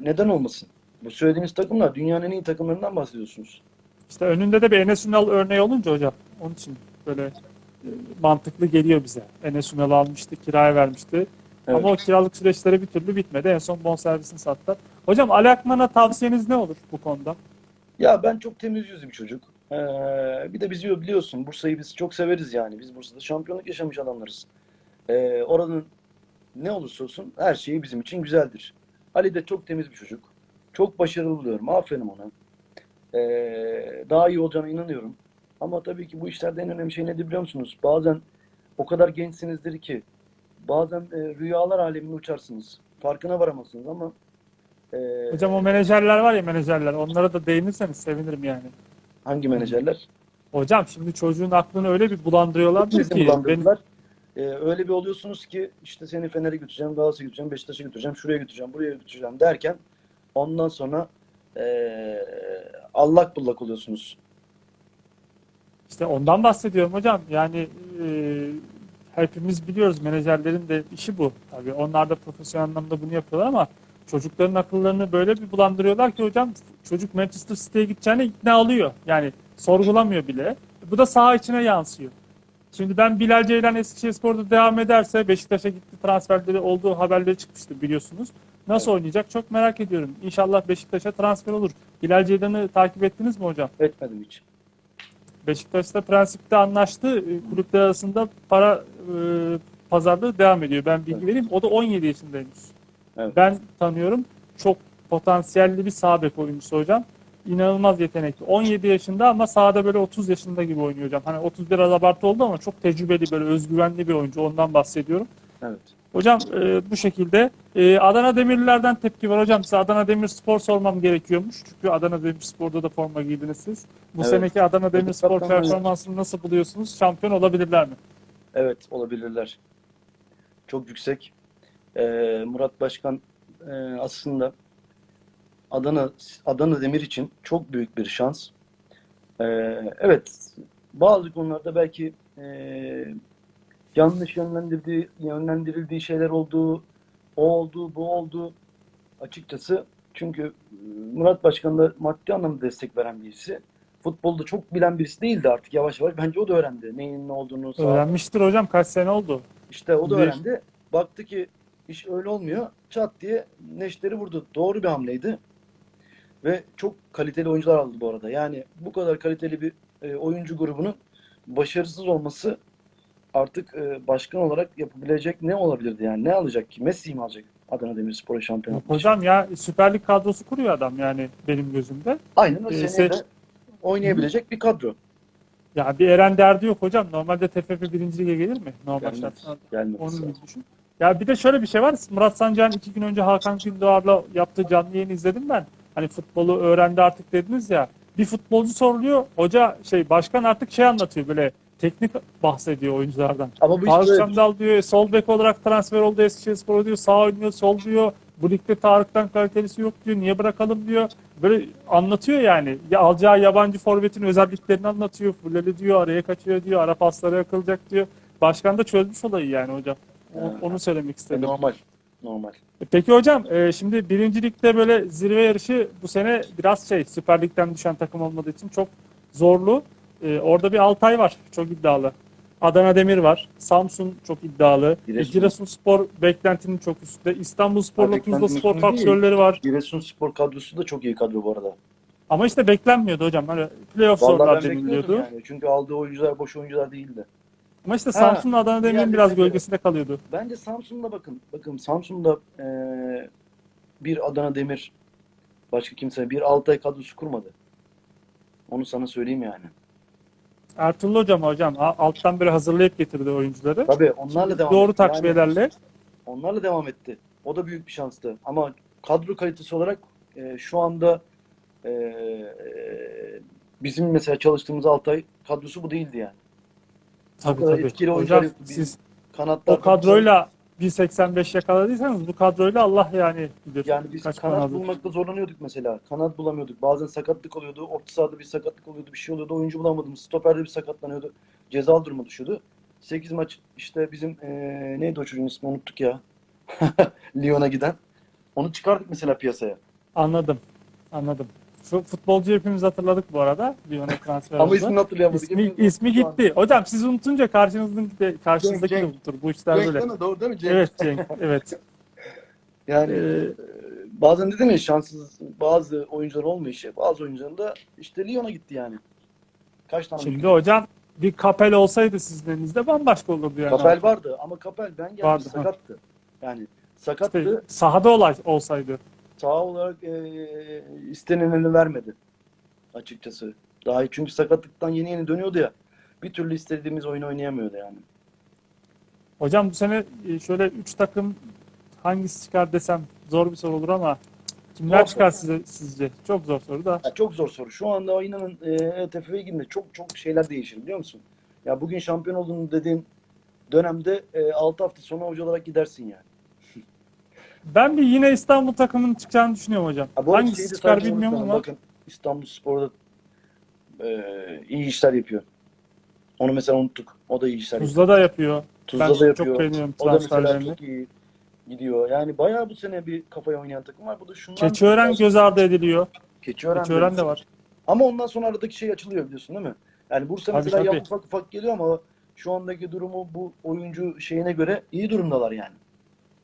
neden olmasın? Bu söylediğiniz takımlar dünyanın en iyi takımlarından bahsediyorsunuz. İşte önünde de bir Enes Ünal örneği olunca hocam onun için böyle e, mantıklı geliyor bize. Enes Ünal'ı almıştı, kiraya vermişti. Evet. Ama o kiralık süreçleri bir türlü bitmedi. En son bonservisini sattılar. Hocam Ali Akman'a tavsiyeniz ne olur bu konuda? Ya ben çok temiz yüzlü bir çocuk. Ee, bir de bizi biliyorsun Bursa'yı biz çok severiz yani. Biz Bursa'da şampiyonluk yaşamış adamlarız. Ee, oranın ne olursa olsun her şeyi bizim için güzeldir. Ali de çok temiz bir çocuk. Çok başarılı buluyorum. Aferin ona. Ee, daha iyi olacağına inanıyorum. Ama tabii ki bu işlerde en önemli şey nedir biliyor musunuz? Bazen o kadar gençsinizdir ki bazen e, rüyalar alemine uçarsınız. Farkına varamazsınız ama e, Hocam o menajerler var ya menajerler. Onlara da değinirseniz sevinirim yani. Hangi menajerler? Hocam şimdi çocuğun aklını öyle bir bulandırıyorlar ki. Hepinizi benim- bulandırdılar. Ee, öyle bir oluyorsunuz ki işte seni Fener'e götüreceğim, Galatasaray'a götüreceğim, Beşiktaş'a götüreceğim, şuraya götüreceğim, buraya götüreceğim derken ondan sonra ee, allak bullak oluyorsunuz. İşte ondan bahsediyorum hocam. Yani e, hepimiz biliyoruz menajerlerin de işi bu. Tabii onlar da profesyonel anlamda bunu yapıyorlar ama çocukların akıllarını böyle bir bulandırıyorlar ki hocam çocuk Manchester City'ye gideceğine ikna alıyor. Yani sorgulamıyor bile. Bu da saha içine yansıyor. Şimdi ben Bilal Ceylan Eskişehirspor'da devam ederse Beşiktaş'a gitti transferleri olduğu haberleri çıkmıştı biliyorsunuz. Nasıl oynayacak çok merak ediyorum. İnşallah Beşiktaş'a transfer olur. Bilal Ceylan'ı takip ettiniz mi hocam? Etmedim hiç. Beşiktaş'ta prensipte anlaştı. E, Kulüpler arasında para e, pazarlığı devam ediyor. Ben bilgi Evet. vereyim. O da 17 yaşındaymış. Evet. Ben tanıyorum. Çok potansiyelli bir sağ bek oyuncusu hocam. İnanılmaz yetenekli. 17 yaşında ama sahada böyle 30 yaşında gibi oynuyor hocam. Hani 30 biraz abartı oldu ama çok tecrübeli böyle özgüvenli bir oyuncu. Ondan bahsediyorum. Evet. Hocam e, bu şekilde. E, Adana Demirlilerden tepki var hocam. Size Adana Demirspor sormam gerekiyormuş. Çünkü Adana Demirspor'da da forma giydiniz siz. Bu Evet. seneki Adana Demirspor Kaptanlar- performansını nasıl buluyorsunuz? Şampiyon olabilirler mi? Evet olabilirler. Çok yüksek. Ee, Murat Başkan e, aslında Adana Adana Demir için çok büyük bir şans. Ee, evet bazı konularda belki e, yanlış yönlendirdiği yönlendirildiği şeyler oldu, o oldu, bu oldu. Açıkçası çünkü e, Murat Başkan da maddi anlamda destek veren birisi. Futbolda çok bilen birisi değildi artık yavaş yavaş. Bence o da öğrendi. Neyin ne olduğunu, sağ Öğrenmiştir hocam. Kaç sene oldu? işte o da öğrendi. Baktı ki iş öyle olmuyor. Çat diye neşteri vurdu. Doğru bir hamleydi. Ve çok kaliteli oyuncular aldı bu arada. Yani bu kadar kaliteli bir e, oyuncu grubunun başarısız olması artık e, başkan olarak yapabilecek ne olabilirdi yani? Ne alacak ki? Messi'yi mi alacak Adana Demirspor'a şampiyon için? Hocam ya Süper Lig kadrosu kuruyor adam yani benim gözümde. Aynen o e, seneye de oynayabilecek bir kadro. Ya bir Eren derdi yok hocam. Normalde TFF birinci lige gelir mi? Normal Gelmez. şartlarda. Gelmez. Onun gibi düşün. Ya bir de şöyle bir şey var. Murat Sancak'ın iki gün önce Hakan Gündoğar'la yaptığı canlı yayını izledim ben. Hani futbolu öğrendi artık dediniz ya. Bir futbolcu soruluyor. Hoca şey başkan artık şey anlatıyor böyle teknik bahsediyor oyunculardan. Ama bu Tarık. Çamdal diyor sol bek olarak transfer oldu Eskişehirspor diyor. Sağ oynuyor sol diyor. Bu ligde Tarık'tan kalitelisi yok diyor. Niye bırakalım diyor. Böyle anlatıyor yani. Ya alacağı yabancı forvetin özelliklerini anlatıyor. Fulleli diyor. Araya kaçıyor diyor. Ara paslara yakılacak diyor. Başkan da çözmüş olayı yani hocam. Onu söylemek E, istedim. normal. Normal. E, Peki hocam e, şimdi birinci ligde böyle zirve yarışı bu sene biraz şey Süper Lig'den düşen takım olmadığı için çok zorlu. E, orada bir Altay var çok iddialı. Adana Demir var. Samsun çok iddialı. Giresun. Giresun. Giresunspor beklentinin çok üstünde. Beklentinin Tuzlaspor üstünde değil. faktörleri var. Giresunspor kadrosu da çok iyi kadro bu arada. Ama işte beklenmiyordu hocam. Hani playoff Vallahi zorlar ben bekliyordum deniliyordu. yani. Çünkü aldığı oyuncular boş oyuncular değildi. Ama işte Samsun'la Adana Demir'in biraz gölgesinde kalıyordu. Bence Samsun'da bakın. Bakın Samsun'da eee, bir Adana Demir başka kimse bir Altay kadrosu kurmadı. Onu sana söyleyeyim yani. Ertuğrul hocam hocam alttan böyle hazırlayıp getirdi oyuncuları. Tabii onlarla devam Doğru etti. Yani takviyelerle. onlarla devam etti. O da büyük bir şanstı. Ama kadro kalitesi olarak eee, şu anda eee, bizim mesela çalıştığımız Altay kadrosu bu değildi yani. Tabii kadar tabii. etkili oyuncular Hocam yoktu. Bir siz Kanatlar o kadroyla 1.85 yakaladıysanız bu kadroyla Allah yani bilir. Yani biz kaç kanat puan aldı. bulmakta zorlanıyorduk mesela. Kanat bulamıyorduk. Bazen sakatlık oluyordu. Orta sahada bir sakatlık oluyordu. Bir şey oluyordu. Oyuncu bulamadığımız. Stoperde bir sakatlanıyordu. Cezalı duruma düşüyordu. 8 maç işte bizim eee, neydi o çocuğun ismi unuttuk ya. Lyon'a giden. Onu çıkardık mesela piyasaya. Anladım. Anladım. Fu- Futbolcu hepimiz hatırladık bu arada. Lyon'a transfer Ama oldu. ismini hatırlayamadık. İsmi, Hepimiz ismi unuttuk gitti. Hocam siz unutunca karşınızdaki de, karşınızdaki de Cenk. unutur. Bu işler Cenk böyle. değil mi? Doğru değil mi Cenk? Evet Cenk. Evet. Yani Ee, eee, bazen dedim ya şanssız bazı oyuncular olmayışı. Bazı oyuncuların da işte Lyon'a gitti yani. Kaç tane Şimdi hocam bir kapel olsaydı sizin elinizde bambaşka olurdu yani. Kapel vardı ama Kapel ben geldim Vardı, ha. sakattı. Yani İşte sakattı. sahada olay olsaydı. Sağ olarak e, istenileni vermedi açıkçası. Daha çünkü sakatlıktan yeni yeni dönüyordu ya. Bir türlü istediğimiz oyunu oynayamıyordu yani. Hocam bu sene e, şöyle 3 takım hangisi çıkar desem zor bir soru olur ama kimler Zor çıkar soru. size sizce? Çok zor soru da. Ya çok zor soru. Şu anda inanın e, ETF liginde çok çok şeyler değişir biliyor musun? Ya bugün şampiyon olduğunu dediğin dönemde e, 6 hafta sonra hoca olarak gidersin yani. Ben bir yine İstanbul takımının çıkacağını düşünüyorum hocam. Ha, bu arada Hangisi de çıkar bilmiyorum unutmayalım. ama Bakın İstanbul Spor'da e, iyi işler yapıyor. Onu mesela unuttuk. O da iyi işler yapıyor. Tuzla da yapıyor. Tuzla ben da çok yapıyor. beğeniyorum O da mesela transferlerini. çok iyi gidiyor. Yani bayağı bu sene bir kafaya oynayan takım var. Bu da şundan Keçiören göz ardı ediliyor. Keçiören, Keçiören de var. Ama ondan sonra aradaki şey açılıyor biliyorsun değil mi? Yani Bursa Tabii, mesela tabii. ufak ufak geliyor ama şu andaki durumu bu oyuncu şeyine göre iyi durumdalar yani.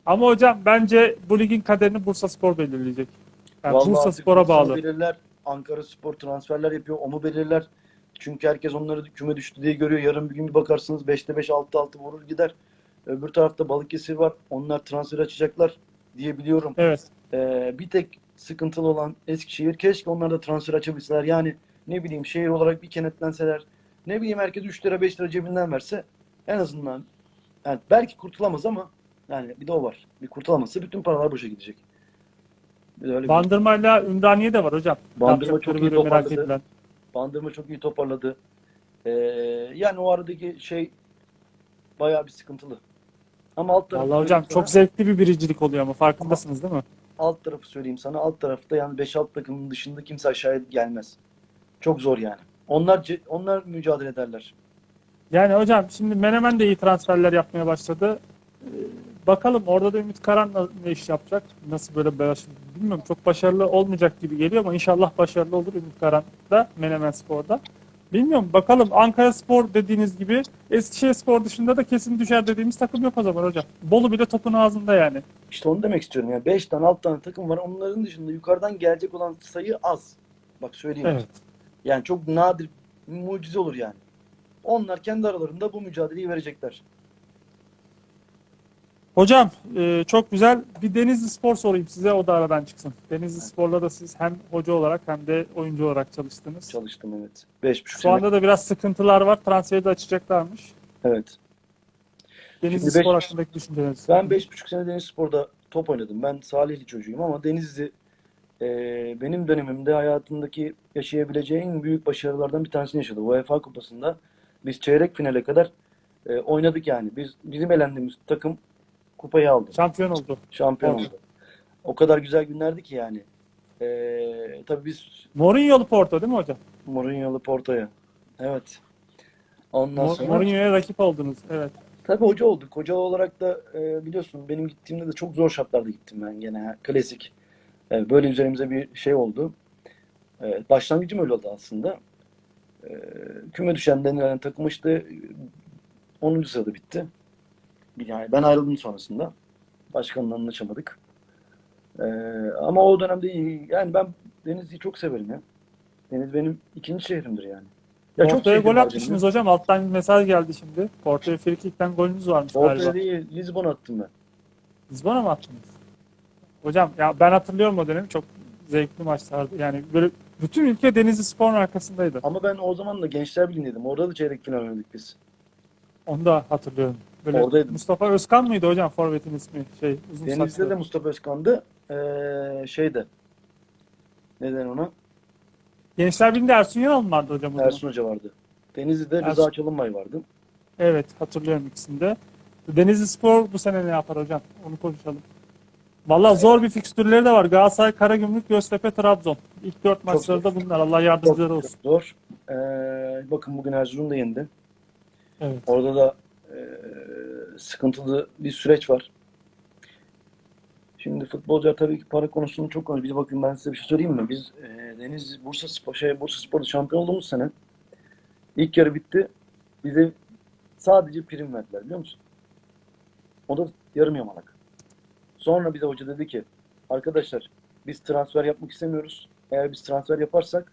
Ama hocam bence bu ligin kaderini Bursa Spor belirleyecek. Yani Vallahi Bursa Spor'a bağlı. belirler, Ankara Spor transferler yapıyor, o mu belirler? Çünkü herkes onları küme düştü diye görüyor. Yarın bir gün bir bakarsınız 5'te 5, 6'da 6 vurur gider. Öbür tarafta Balıkesir var. Onlar transfer açacaklar diye biliyorum. Evet. Ee, bir tek sıkıntılı olan Eskişehir. Keşke onlar da transfer açabilseler. Yani ne bileyim şehir olarak bir kenetlenseler. Ne bileyim herkes 3 lira 5 lira cebinden verse en azından yani belki kurtulamaz ama yani bir de o var. Bir kurtulamazsa bütün paralar boşa gidecek. Bir de öyle bir- Bandırmayla Ümraniye de var hocam. Bandırma çok iyi toparladı. Bandırma çok iyi toparladı. Ee, yani o aradaki şey bayağı bir sıkıntılı. Ama alt tarafı Vallahi hocam söyleyeyim çok sana, zevkli bir biricilik oluyor ama farkındasınız değil mi? alt tarafı söyleyeyim sana. Alt tarafta yani 5-6 takımın dışında kimse aşağıya gelmez. Çok zor yani. Onlar onlar mücadele ederler. Yani hocam şimdi Menemen de iyi transferler yapmaya başladı. Bakalım orada da Ümit Karan ne iş yapacak? Nasıl böyle baş- bilmiyorum çok başarılı olmayacak gibi geliyor ama inşallah başarılı olur Ümit Karan da Menemen Spor'da. Bilmiyorum bakalım Ankara Spor dediğiniz gibi Eskişehir Spor dışında da kesin düşer dediğimiz takım yok o zaman hocam. Bolu bile topun ağzında yani. İşte onu demek istiyorum. Yani 5 tane 6 tane takım var. Onların dışında yukarıdan gelecek olan sayı az. Bak söyleyeyim. Evet. Yani çok nadir, mucize olur yani. Onlar kendi aralarında bu mücadeleyi verecekler. Hocam e, çok güzel bir Denizli Spor sorayım size o da aradan çıksın. Denizli Spor'la da siz hem hoca olarak hem de oyuncu olarak çalıştınız. Çalıştım evet. 5,5 Şu sene. anda da biraz sıkıntılar var. Transferi de açacaklarmış. Evet. Denizli Şimdi beş- Spor hakkındaki düşünceleriniz. Ben 5,5 sene Denizli Spor'da top oynadım. Ben Salihli çocuğuyum ama Denizli e, benim dönemimde hayatımdaki yaşayabileceği en büyük başarılardan bir tanesini yaşadı. UEFA Kupası'nda biz çeyrek finale kadar e, oynadık yani. Biz bizim elendiğimiz takım kupayı aldı. Şampiyon oldu. Şampiyon oldu. O kadar güzel günlerdi ki yani. E, tabii biz Mourinho'lu Porto değil mi hocam? Mourinho'lu Porto'ya. Evet. Ondan Mo- sonra Mourinho'ya rakip oldunuz. Evet. Tabii hoca olduk. Hoca olarak da e, biliyorsun benim gittiğimde de çok zor şartlarda gittim ben gene. Klasik. E, böyle üzerimize bir şey oldu. E, başlangıcım öyle oldu aslında. E, küme düşen denilen takım işte e, 10. sırada bitti. Yani ben ayrıldım sonrasında. Başkanla anlaşamadık. E, ama o dönemde. Yani ben Denizli'yi çok severim ya. Deniz benim ikinci şehrimdir yani. Ya çok Porto'ya şehrim gol atmışsınız hocam. Alttan bir mesaj geldi şimdi. Porto'ya frikikten golünüz varmış Porto'ya galiba. değil, Lizbon attım ben. Lisbon'a mı attınız? Hocam ya ben hatırlıyorum o dönemi. Çok zevkli maçlardı. Yani böyle bütün ülke Denizli Spor'un arkasındaydı. Ama ben o zaman da Gençler Birliği'ndeydim. Orada da çeyrek final oynadık biz. Onu da hatırlıyorum. Böyle Oradaydım. Mustafa Özkan mıydı hocam forvetin ismi? Şey uzun Denizli'de saçlı. de Mustafa Özkan'dı. Ee, şeyde. Neden ona? Gençler Birliği'nde Ersun Yanal mı vardı hocam? Ersun Hoca vardı. Denizli'de Ersun. Rıza Çalınbay vardı. Evet hatırlıyorum ikisini de. Denizli Spor bu sene ne yapar hocam? Onu konuşalım. Vallahi zor bir fikstürleri de var. Galatasaray, Karagümrük, Göztepe, Trabzon. İlk dört maçları da bunlar. Allah yardımcıları Çok olsun. zor. Ee, bakın bugün Erzurum da yendi. Evet. Orada da sıkıntılı bir süreç var. Şimdi futbolcular tabii ki para konusunu çok konuşuyor. Bir bakın ben size bir şey söyleyeyim mi? Biz e, Deniz Bursa Spor, şey, Bursa Spor'da şampiyon olduğumuz sene ilk yarı bitti. Bize sadece prim verdiler biliyor musun? O da yarım yamalak. Sonra bize hoca dedi ki arkadaşlar biz transfer yapmak istemiyoruz. Eğer biz transfer yaparsak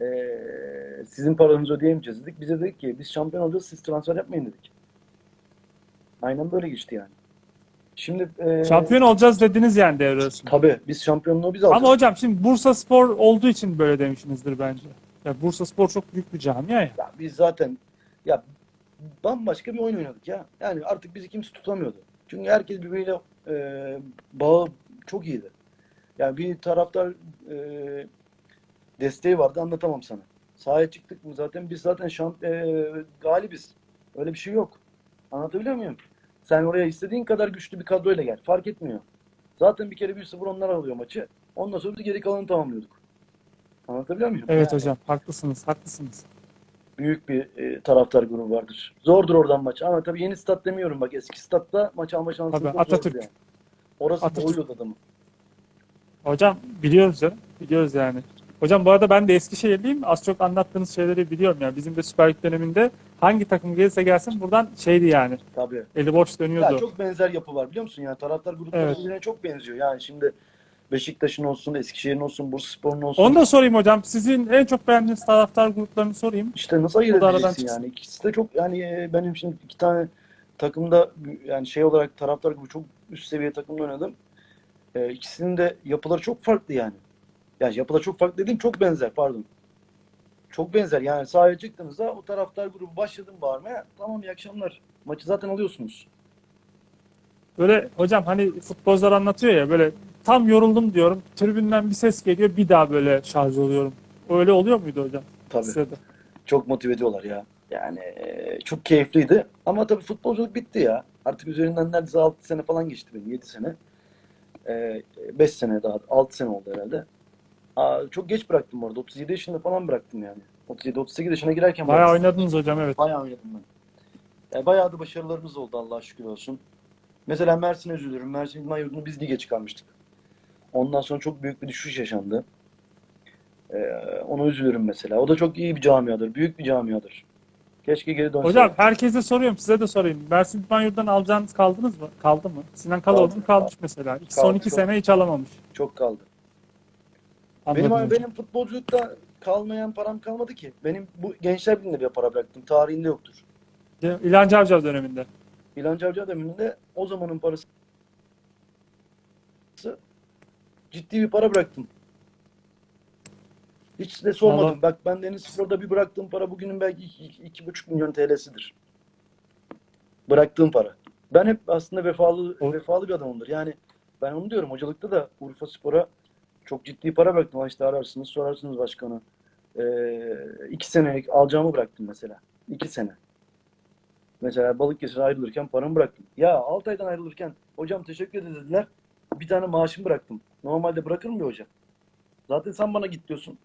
eee, sizin paranızı ödeyemeyeceğiz dedik. Bize dedik ki biz şampiyon olacağız siz transfer yapmayın dedik. Aynen böyle geçti yani. Şimdi eee Şampiyon olacağız dediniz yani devre arasında. tabii biz şampiyonluğu biz alacağız. Ama hocam şimdi Bursa Spor olduğu için böyle demişsinizdir bence. Ya Bursa Spor çok büyük bir camia ya. Ya biz zaten ya bambaşka bir oyun oynadık ya. Yani artık bizi kimse tutamıyordu. Çünkü herkes birbiriyle e, bağı çok iyiydi. Yani bir taraftar e, desteği vardı anlatamam sana. Sahaya çıktık mı zaten biz zaten şamp e, galibiz. Öyle bir şey yok. Anlatabiliyor muyum? Sen oraya istediğin kadar güçlü bir kadroyla gel. Fark etmiyor. Zaten bir kere 1-0 onlar alıyor maçı. Ondan sonra biz geri kalanı tamamlıyorduk. Anlatabiliyor muyum? Evet Yani- hocam haklısınız haklısınız. büyük bir e, taraftar grubu vardır. Zordur oradan maç. Ama tabii yeni stat demiyorum bak. Eski statta maç alma şansınız Tabii, çok Atatürk. yani. Orası Atatürk. boğuyordu adamı. Hocam biliyoruz canım. Biliyoruz yani. Hocam bu arada ben de Eskişehirliyim. Az çok anlattığınız şeyleri biliyorum yani. Bizim de Süper Lig döneminde hangi takım gelirse gelsin buradan şeydi yani. Tabii. Eli boş dönüyordu. Ya çok benzer yapı var biliyor musun? Yani taraftar grupları Evet. birbirine çok benziyor. Yani şimdi Beşiktaş'ın olsun, Eskişehir'in olsun, Bursaspor'un olsun. Onu da sorayım hocam. Sizin en çok beğendiğiniz taraftar gruplarını sorayım. İşte nasıl ayırt edeceksin yani? İkisi de çok yani e, benim şimdi iki tane takımda yani şey olarak taraftar grubu çok üst seviye takımda oynadım. E, ikisinin de yapıları çok farklı yani. Yani yapıları çok farklı dediğim çok benzer pardon. Çok benzer yani sahaya çıktığınızda o taraftar grubu başladım bağırmaya. Tamam iyi akşamlar. Maçı zaten alıyorsunuz. Böyle hocam hani futbolcular anlatıyor ya böyle tam yoruldum diyorum. Tribünden bir ses geliyor bir daha böyle şarj oluyorum. Öyle oluyor muydu hocam? Tabii. Size de. Çok motive ediyorlar ya. Yani e, çok keyifliydi. Ama tabii futbolculuk bitti ya. Artık üzerinden neredeyse 6 sene falan geçti benim. 7 sene. 5 sene daha. 6 sene oldu herhalde. Aa, çok geç bıraktım orada. 37 yaşında falan bıraktım yani. 37-38 yaşına girerken Bayağı bıraktım. oynadınız hocam evet. Bayağı oynadım ben. Yani bayağı da başarılarımız oldu Allah'a şükür olsun. Mesela Mersin'e üzülürüm. Mersin İdman Yurdu'nu biz lige çıkarmıştık. Ondan sonra çok büyük bir düşüş yaşandı. Ee, ona üzülürüm mesela. O da çok iyi bir camiadır. Büyük bir camiadır. Keşke geri dönse. Hocam herkese soruyorum size de sorayım. Mersin İdman Yurdu'dan alacağınız kaldınız mı? Kaldı mı? Sinan Kaldı. kalmış mesela. İki- Son Kaldı, iki çok. sene hiç alamamış. Çok kaldı. Anladım Benim benim futbolculukta kalmayan param kalmadı ki. Benim bu Gençler Birliği'nde bir para bıraktım. Tarihinde yoktur. İlhan Cavcav döneminde. İlhan Cavcav döneminde o zamanın parası ciddi bir para bıraktım. Hiç de sormadım. Vallahi- Bak ben Deniz Spor'da bir bıraktığım para bugünün belki iki, iki, iki buçuk milyon TL'sidir. Bıraktığım para. Ben hep aslında vefalı O- vefalı bir adamımdır. Yani ben onu diyorum hocalıkta da Urfa Spor'a çok ciddi para bıraktım. İşte ararsınız sorarsınız başkanı. Ee, iki senelik alacağımı bıraktım mesela. İki sene. Mesela Balıkesir'e ayrılırken paramı bıraktım. Ya Altay'dan ayrılırken hocam teşekkür ederiz dediler. Bir tane maaşımı bıraktım. Normalde bırakır mı bir hoca? Zaten sen bana git diyorsun.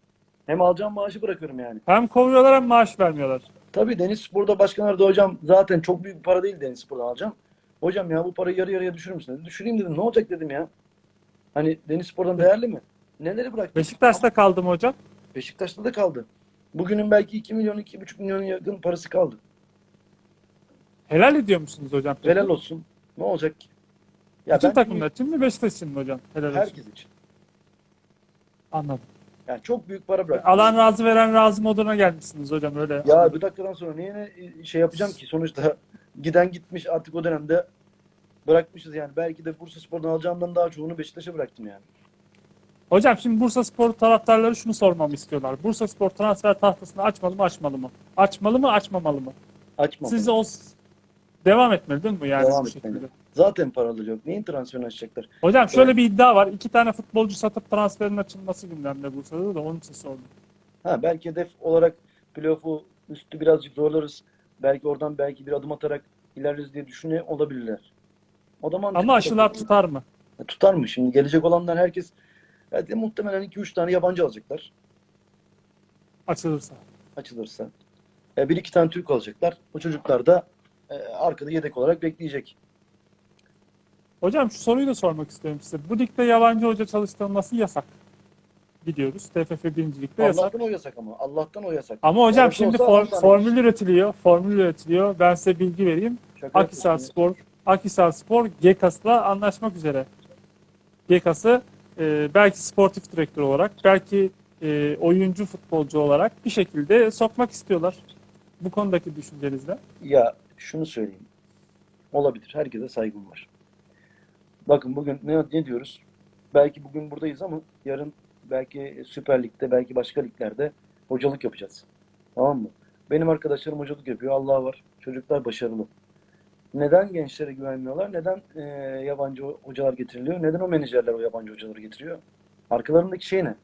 Hem alacağım maaşı bırakıyorum yani. Hem kovuyorlar hem maaş vermiyorlar. Tabii Deniz Spor'da başkan aradı hocam zaten çok büyük bir para değil Deniz Spor'dan alacağım. Hocam ya bu parayı yarı yarıya düşürür müsün dedi. Düşüreyim dedim. Ne olacak dedim ya. Hani Deniz Spor'dan değerli mi? Neleri bıraktım? Beşiktaş'ta kaldım hocam. Beşiktaş'ta da kaldı. Bugünün belki 2 milyon 2,5 milyon yakın parası kaldı. Helal ediyor musunuz hocam? peki? Helal olsun. Ne olacak ki? Ya Bütün takımlar için mi Beşiktaş için mi hocam? Helal olsun. herkes için. Anladım. Yani çok büyük para bıraktım. Alan razı veren razı moduna gelmişsiniz hocam öyle. Ya bir dakikadan sonra niye şey yapacağım ki? Sonuçta giden gitmiş artık o dönemde bırakmışız yani. Belki de Bursa Spor'dan alacağımdan daha çoğunu Beşiktaş'a bıraktım yani. Hocam şimdi Bursa Spor taraftarları şunu sormamı istiyorlar. Bursa Spor transfer tahtasını açmalı mı açmalı mı? Açmalı mı açmamalı mı? Açmam. Siz o devam etmeli değil mi yani Devam etmeli. şekilde? Zaten paralı yok. Neyin transferini açacaklar? Hocam şöyle bir iddia var. İki tane futbolcu satıp transferin açılması gündemde Bursa'da da onun için sordum. Ha belki hedef olarak playoff'u üstü birazcık zorlarız. Belki oradan belki bir adım atarak ilerleriz diye düşünüyor olabilirler. O da. Ama aşılar tutar mı? E, Tutar mı? Şimdi gelecek olanlar herkes evet, muhtemelen 2-3 tane yabancı alacaklar Açılırsa. açılırsa. E, bir iki tane Türk alacaklar. O çocuklar da e, arkada yedek olarak bekleyecek. Hocam şu soruyu da sormak istiyorum size. Bu ligde yabancı hoca çalıştırılması yasak. Gidiyoruz. TFF birincilikte yasak. Allah'tan o yasak ama. Allah'tan o yasak. Ama hocam Yabancı şimdi for- formül üretiliyor. Formül üretiliyor. Ben size bilgi vereyim. Şaka Akhisar Spor, Akhisar Spor GEKAS'la anlaşmak üzere. GEKAS'ı e, belki sportif direktör olarak, belki e, oyuncu futbolcu olarak bir şekilde sokmak istiyorlar. Bu konudaki düşüncenizle. ya. Ya şunu söyleyeyim. Olabilir. Herkese saygım var. Bakın bugün ne, ne diyoruz? Belki bugün buradayız ama yarın belki Süper Lig'de, belki başka liglerde hocalık yapacağız. Tamam mı? Benim arkadaşlarım hocalık yapıyor. Allah var. Çocuklar başarılı. Neden gençlere güvenmiyorlar? Neden e, yabancı hocalar getiriliyor? Neden o menajerler o yabancı hocaları getiriyor? Arkalarındaki şey ne?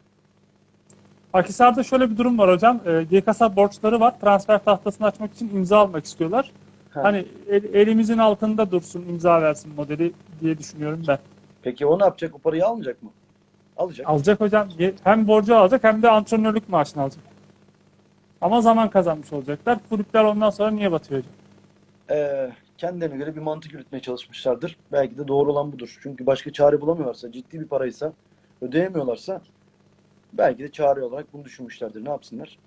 Akhisar'da şöyle bir durum var hocam. E, GEKAS'a borçları var. Transfer tahtasını açmak için imza almak istiyorlar. Ha. Hani el- elimizin altında dursun, imza versin modeli diye düşünüyorum ben. Peki o ne yapacak? O parayı almayacak mı? Alacak. Alacak hocam. Hem borcu alacak hem de antrenörlük maaşını alacak. Ama zaman kazanmış olacaklar. Kulüpler ondan sonra niye batıyor hocam? Ee, kendilerine göre bir mantık yürütmeye çalışmışlardır. Belki de doğru olan budur. Çünkü başka çare bulamıyorlarsa, ciddi bir paraysa, ödeyemiyorlarsa belki de çare olarak bunu düşünmüşlerdir. Ne yapsınlar?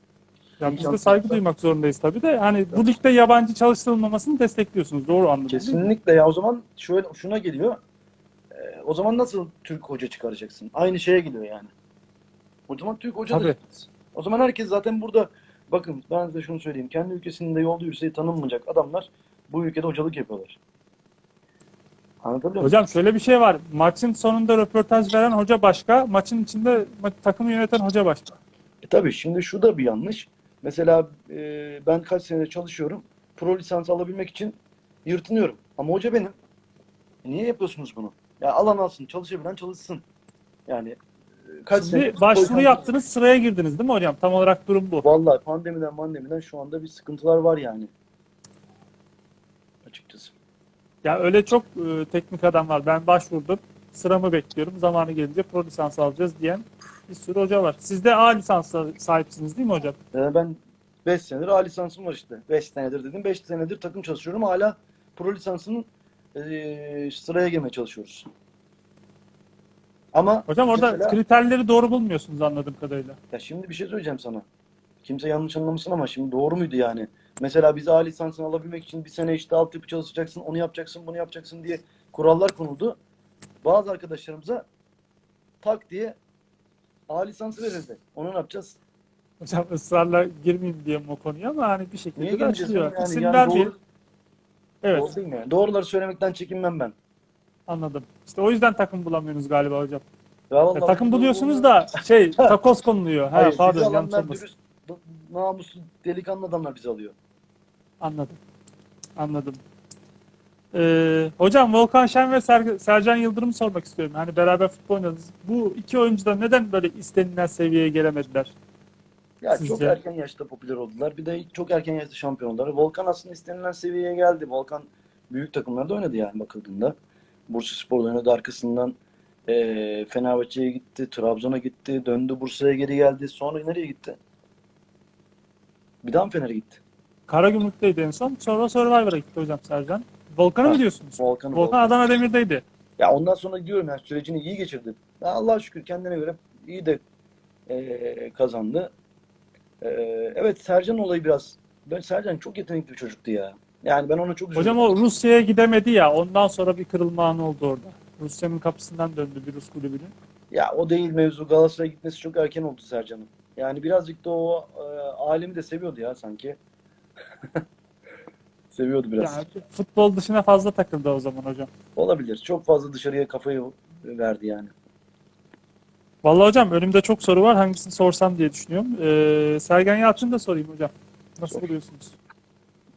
Ya biz de saygı duymak zorundayız tabii de. Hani bu ligde yabancı çalıştırılmamasını destekliyorsunuz. Doğru anladım. Kesinlikle ya o zaman şöyle şuna geliyor. Ee, o zaman nasıl Türk hoca çıkaracaksın? Aynı şeye geliyor yani. O zaman Türk hoca da Tabii. O zaman herkes zaten burada bakın ben size şunu söyleyeyim. Kendi ülkesinde yolda yürüseyi tanınmayacak adamlar bu ülkede hocalık yapıyorlar. Anlatabiliyor muyum? Hocam şöyle bir şey var. Maçın sonunda röportaj veren hoca başka, maçın içinde ma- takımı yöneten hoca başka. E tabii şimdi şu da bir yanlış. Mesela e, ben kaç senedir çalışıyorum. Pro lisans alabilmek için yırtınıyorum. Ama hoca benim. E, niye yapıyorsunuz bunu? Ya alan alsın, çalışabilen çalışsın. Yani e, kaç Şimdi senedir başvuru yaptınız, sıraya girdiniz değil mi hocam? Tam olarak durum bu. Vallahi pandemiden pandemiden şu anda bir sıkıntılar var yani. Açıkçası. Ya öyle çok e, teknik adam var. Ben başvurdum, sıramı bekliyorum. Zamanı gelince pro lisans alacağız diyen bir sürü hoca var. Siz de A lisansa sahipsiniz değil mi hocam? Yani ben 5 senedir A lisansım var işte. 5 senedir dedim. 5 senedir takım çalışıyorum. Hala pro lisansının e, sıraya girmeye çalışıyoruz. Ama Hocam orada mesela- kriterleri doğru bulmuyorsunuz anladığım kadarıyla. Ya şimdi bir şey söyleyeceğim sana. Kimse yanlış anlamasın ama şimdi doğru muydu yani? Mesela biz A lisansını alabilmek için bir sene işte altyapı çalışacaksın, onu yapacaksın, bunu yapacaksın diye kurallar konuldu. Bazı arkadaşlarımıza tak diye A lisansı verildi. Onu ne yapacağız? Hocam ısrarla girmeyeyim diye o konuya ama hani bir şekilde Niye de açılıyor. yani? İsim Yani vermeyin. doğru, Evet doğru değil mi? Doğruları söylemekten çekinmem ben. anladım. İşte o yüzden takım bulamıyorsunuz galiba hocam. Ya Ya takım bu- buluyorsunuz da şey takoz konuluyor. Ha, Hayır, pardon yanlış olmasın. namuslu, delikanlı adamlar bizi alıyor. Anladım. Anladım. Ee, hocam Volkan Şen ve Ser- Sercan Yıldırım'ı sormak istiyorum. Hani beraber futbol oynadınız. Bu iki oyuncu da neden böyle istenilen seviyeye gelemediler? Ya Sizce? çok erken yaşta popüler oldular. Bir de çok erken yaşta şampiyon oldular. Volkan aslında istenilen seviyeye geldi. Volkan büyük takımlarda oynadı yani bakıldığında. Bursaspor'da oynadı. Arkasından eee Fenerbahçe'ye gitti. Trabzon'a gitti. Döndü Bursa'ya geri geldi. Sonra nereye gitti? Bir daha mı Fener'e gitti? Karagümrük'teydi en son. Sonra Survivor'a gitti hocam Sercan. Volkan'ı mı Ha, diyorsunuz? Volkan, Volkan. Adana Demir'deydi. Ya ondan sonra diyorum yani sürecini iyi geçirdi. Ya Allah'a şükür kendine göre iyi de eee, kazandı. Eee, evet Sercan olayı biraz. Ben Sercan çok yetenekli bir çocuktu ya. Yani ben ona çok üzüldüm. Hocam o Rusya'ya gidemedi ya. Ondan sonra bir kırılma anı oldu orada. Rusya'nın kapısından döndü bir Rus kulübünün. Ya o değil mevzu. Galatasaray'a gitmesi çok erken oldu Sercan'ın. Yani birazcık da o e, alemi de seviyordu ya sanki. Seviyordu biraz. Yani futbol dışına fazla takıldı o zaman hocam. Olabilir. Çok fazla dışarıya kafayı verdi yani. Vallahi hocam önümde çok soru var. Hangisini sorsam diye düşünüyorum. Ee, Sergen Yalçın'ı da sorayım hocam. Nasıl Sor. buluyorsunuz?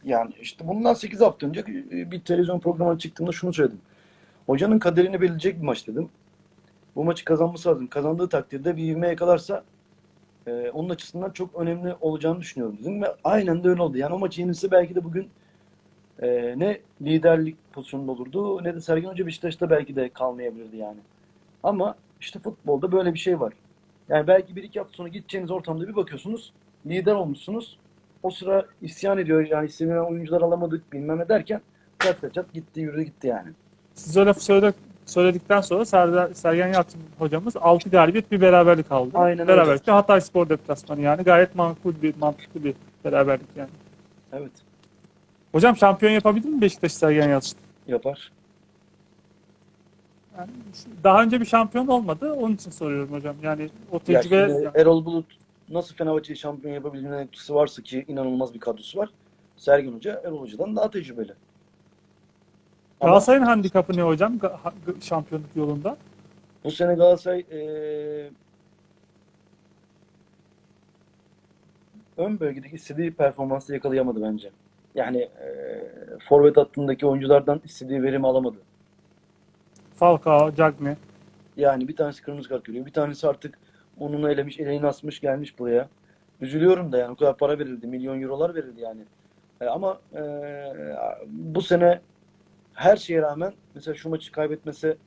Yani işte bundan 8 hafta önce e, bir televizyon programına çıktığımda şunu söyledim. Hocanın kaderini belirleyecek bir maç dedim. Bu maçı kazanması lazım. Kazandığı takdirde bir ivme yakalarsa e, onun açısından çok önemli olacağını düşünüyorum dedim. Ve aynen de öyle oldu. Yani o maçı yenilse belki de bugün e, ne liderlik pozisyonunda olurdu ne de Sergen Hoca Beşiktaş'ta belki de kalmayabilirdi yani. Ama işte futbolda böyle bir şey var. Yani belki bir iki hafta sonra gideceğiniz ortamda bir bakıyorsunuz lider olmuşsunuz. O sıra isyan ediyor yani istenilen oyuncular alamadık bilmem ne derken çat çat gitti yürüdü gitti yani. Siz öyle söyle, söyledikten sonra Ser- Sergen Yalçın hocamız 6 galibiyet bir beraberlik aldı. Aynen öyle. Beraberlikte Hatay Spor deplasmanı yani gayet makul bir mantıklı bir beraberlik yani. Evet Hocam şampiyon yapabilir mi Beşiktaş Sergen Yalçın? yapar. Yani daha önce bir şampiyon olmadı. Onun için soruyorum hocam. Yani o Ya tecrübe şimdi Erol Bulut nasıl Fenerbahçe'yi şampiyon yapabildiğine etkisi varsa ki inanılmaz bir kadrosu var. Sergen Hoca Erol Hoca'dan daha tecrübeli. Galatasaray'ın handikapı ne hocam şampiyonluk yolunda? bu sene Galatasaray eee ön bölgedeki istediği performansı yakalayamadı bence. Yani eee forvet hattındaki oyunculardan istediği verimi alamadı. Falcao, Cagney. Yani bir tanesi kırmızı kart görüyor. Bir tanesi artık onunu elemiş, eleğini asmış gelmiş buraya. Üzülüyorum da yani o kadar para verildi. Milyon eurolar verildi yani. E, ama e, bu sene her şeye rağmen mesela şu maçı kaybetmese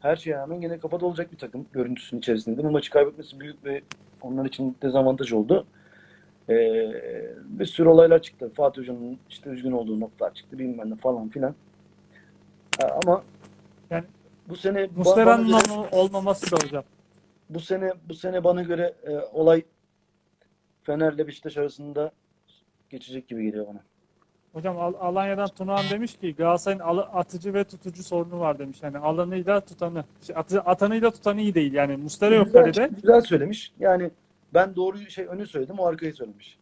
her şeye rağmen gene kafada olacak bir takım görüntüsünün içerisinde. Bu maçı kaybetmesi büyük bir onlar için dezavantaj oldu. E, bir sürü olaylar çıktı. Fatih Hoca'nın işte üzgün olduğu noktalar çıktı bilmem ne falan filan. E, ama Yani bu sene Muslera'nın göre- ol- olmaması da hocam. bu sene bu sene bana göre e, olay Fener'le Beşiktaş arasında geçecek gibi geliyor bana. Hocam Al- Alanya'dan Tunağan demiş ki Galatasaray'ın al- atıcı ve tutucu sorunu var demiş. Yani alanıyla tutanı, şey, atı, atanıyla tutanı iyi değil. Yani Muslera yok Güzel, kalede. güzel söylemiş. Yani ben doğru şey önü söyledim, o arkayı söylemiş.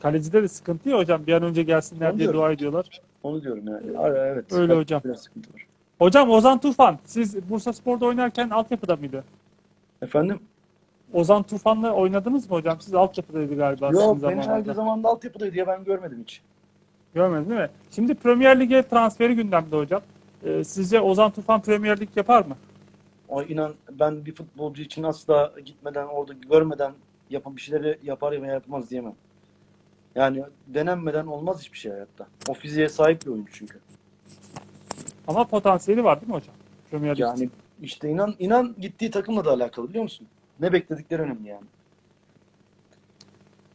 Kalecide de sıkıntı ya hocam. Bir an önce gelsinler Onu diye diyorum. dua ediyorlar. Onu diyorum yani. Ara- Evet. Öyle Bak, hocam. Biraz sıkıntı var. Hocam Ozan Tufan, siz Bursa Spor'da oynarken altyapıda mıydı? Efendim? Ozan Tufan'la oynadınız mı hocam? Siz altyapıdaydı galiba Yok, benim zamanında. her zamanında altyapıdaydı diye ben görmedim hiç. Görmedin değil mi? Şimdi Premier Lig'e transferi gündemde hocam. Ee, sizce Ozan Tufan Premier Lig yapar mı? O inan ben bir futbolcu için asla gitmeden orada görmeden yapın bir şeyleri yapar ya yapmaz diyemem. Yani denenmeden olmaz hiçbir şey hayatta. O fiziğe sahip bir oyuncu çünkü. Ama potansiyeli var değil mi hocam? Premier Lig. Yani işte inan inan gittiği takımla da alakalı biliyor musun? Ne bekledikleri önemli yani.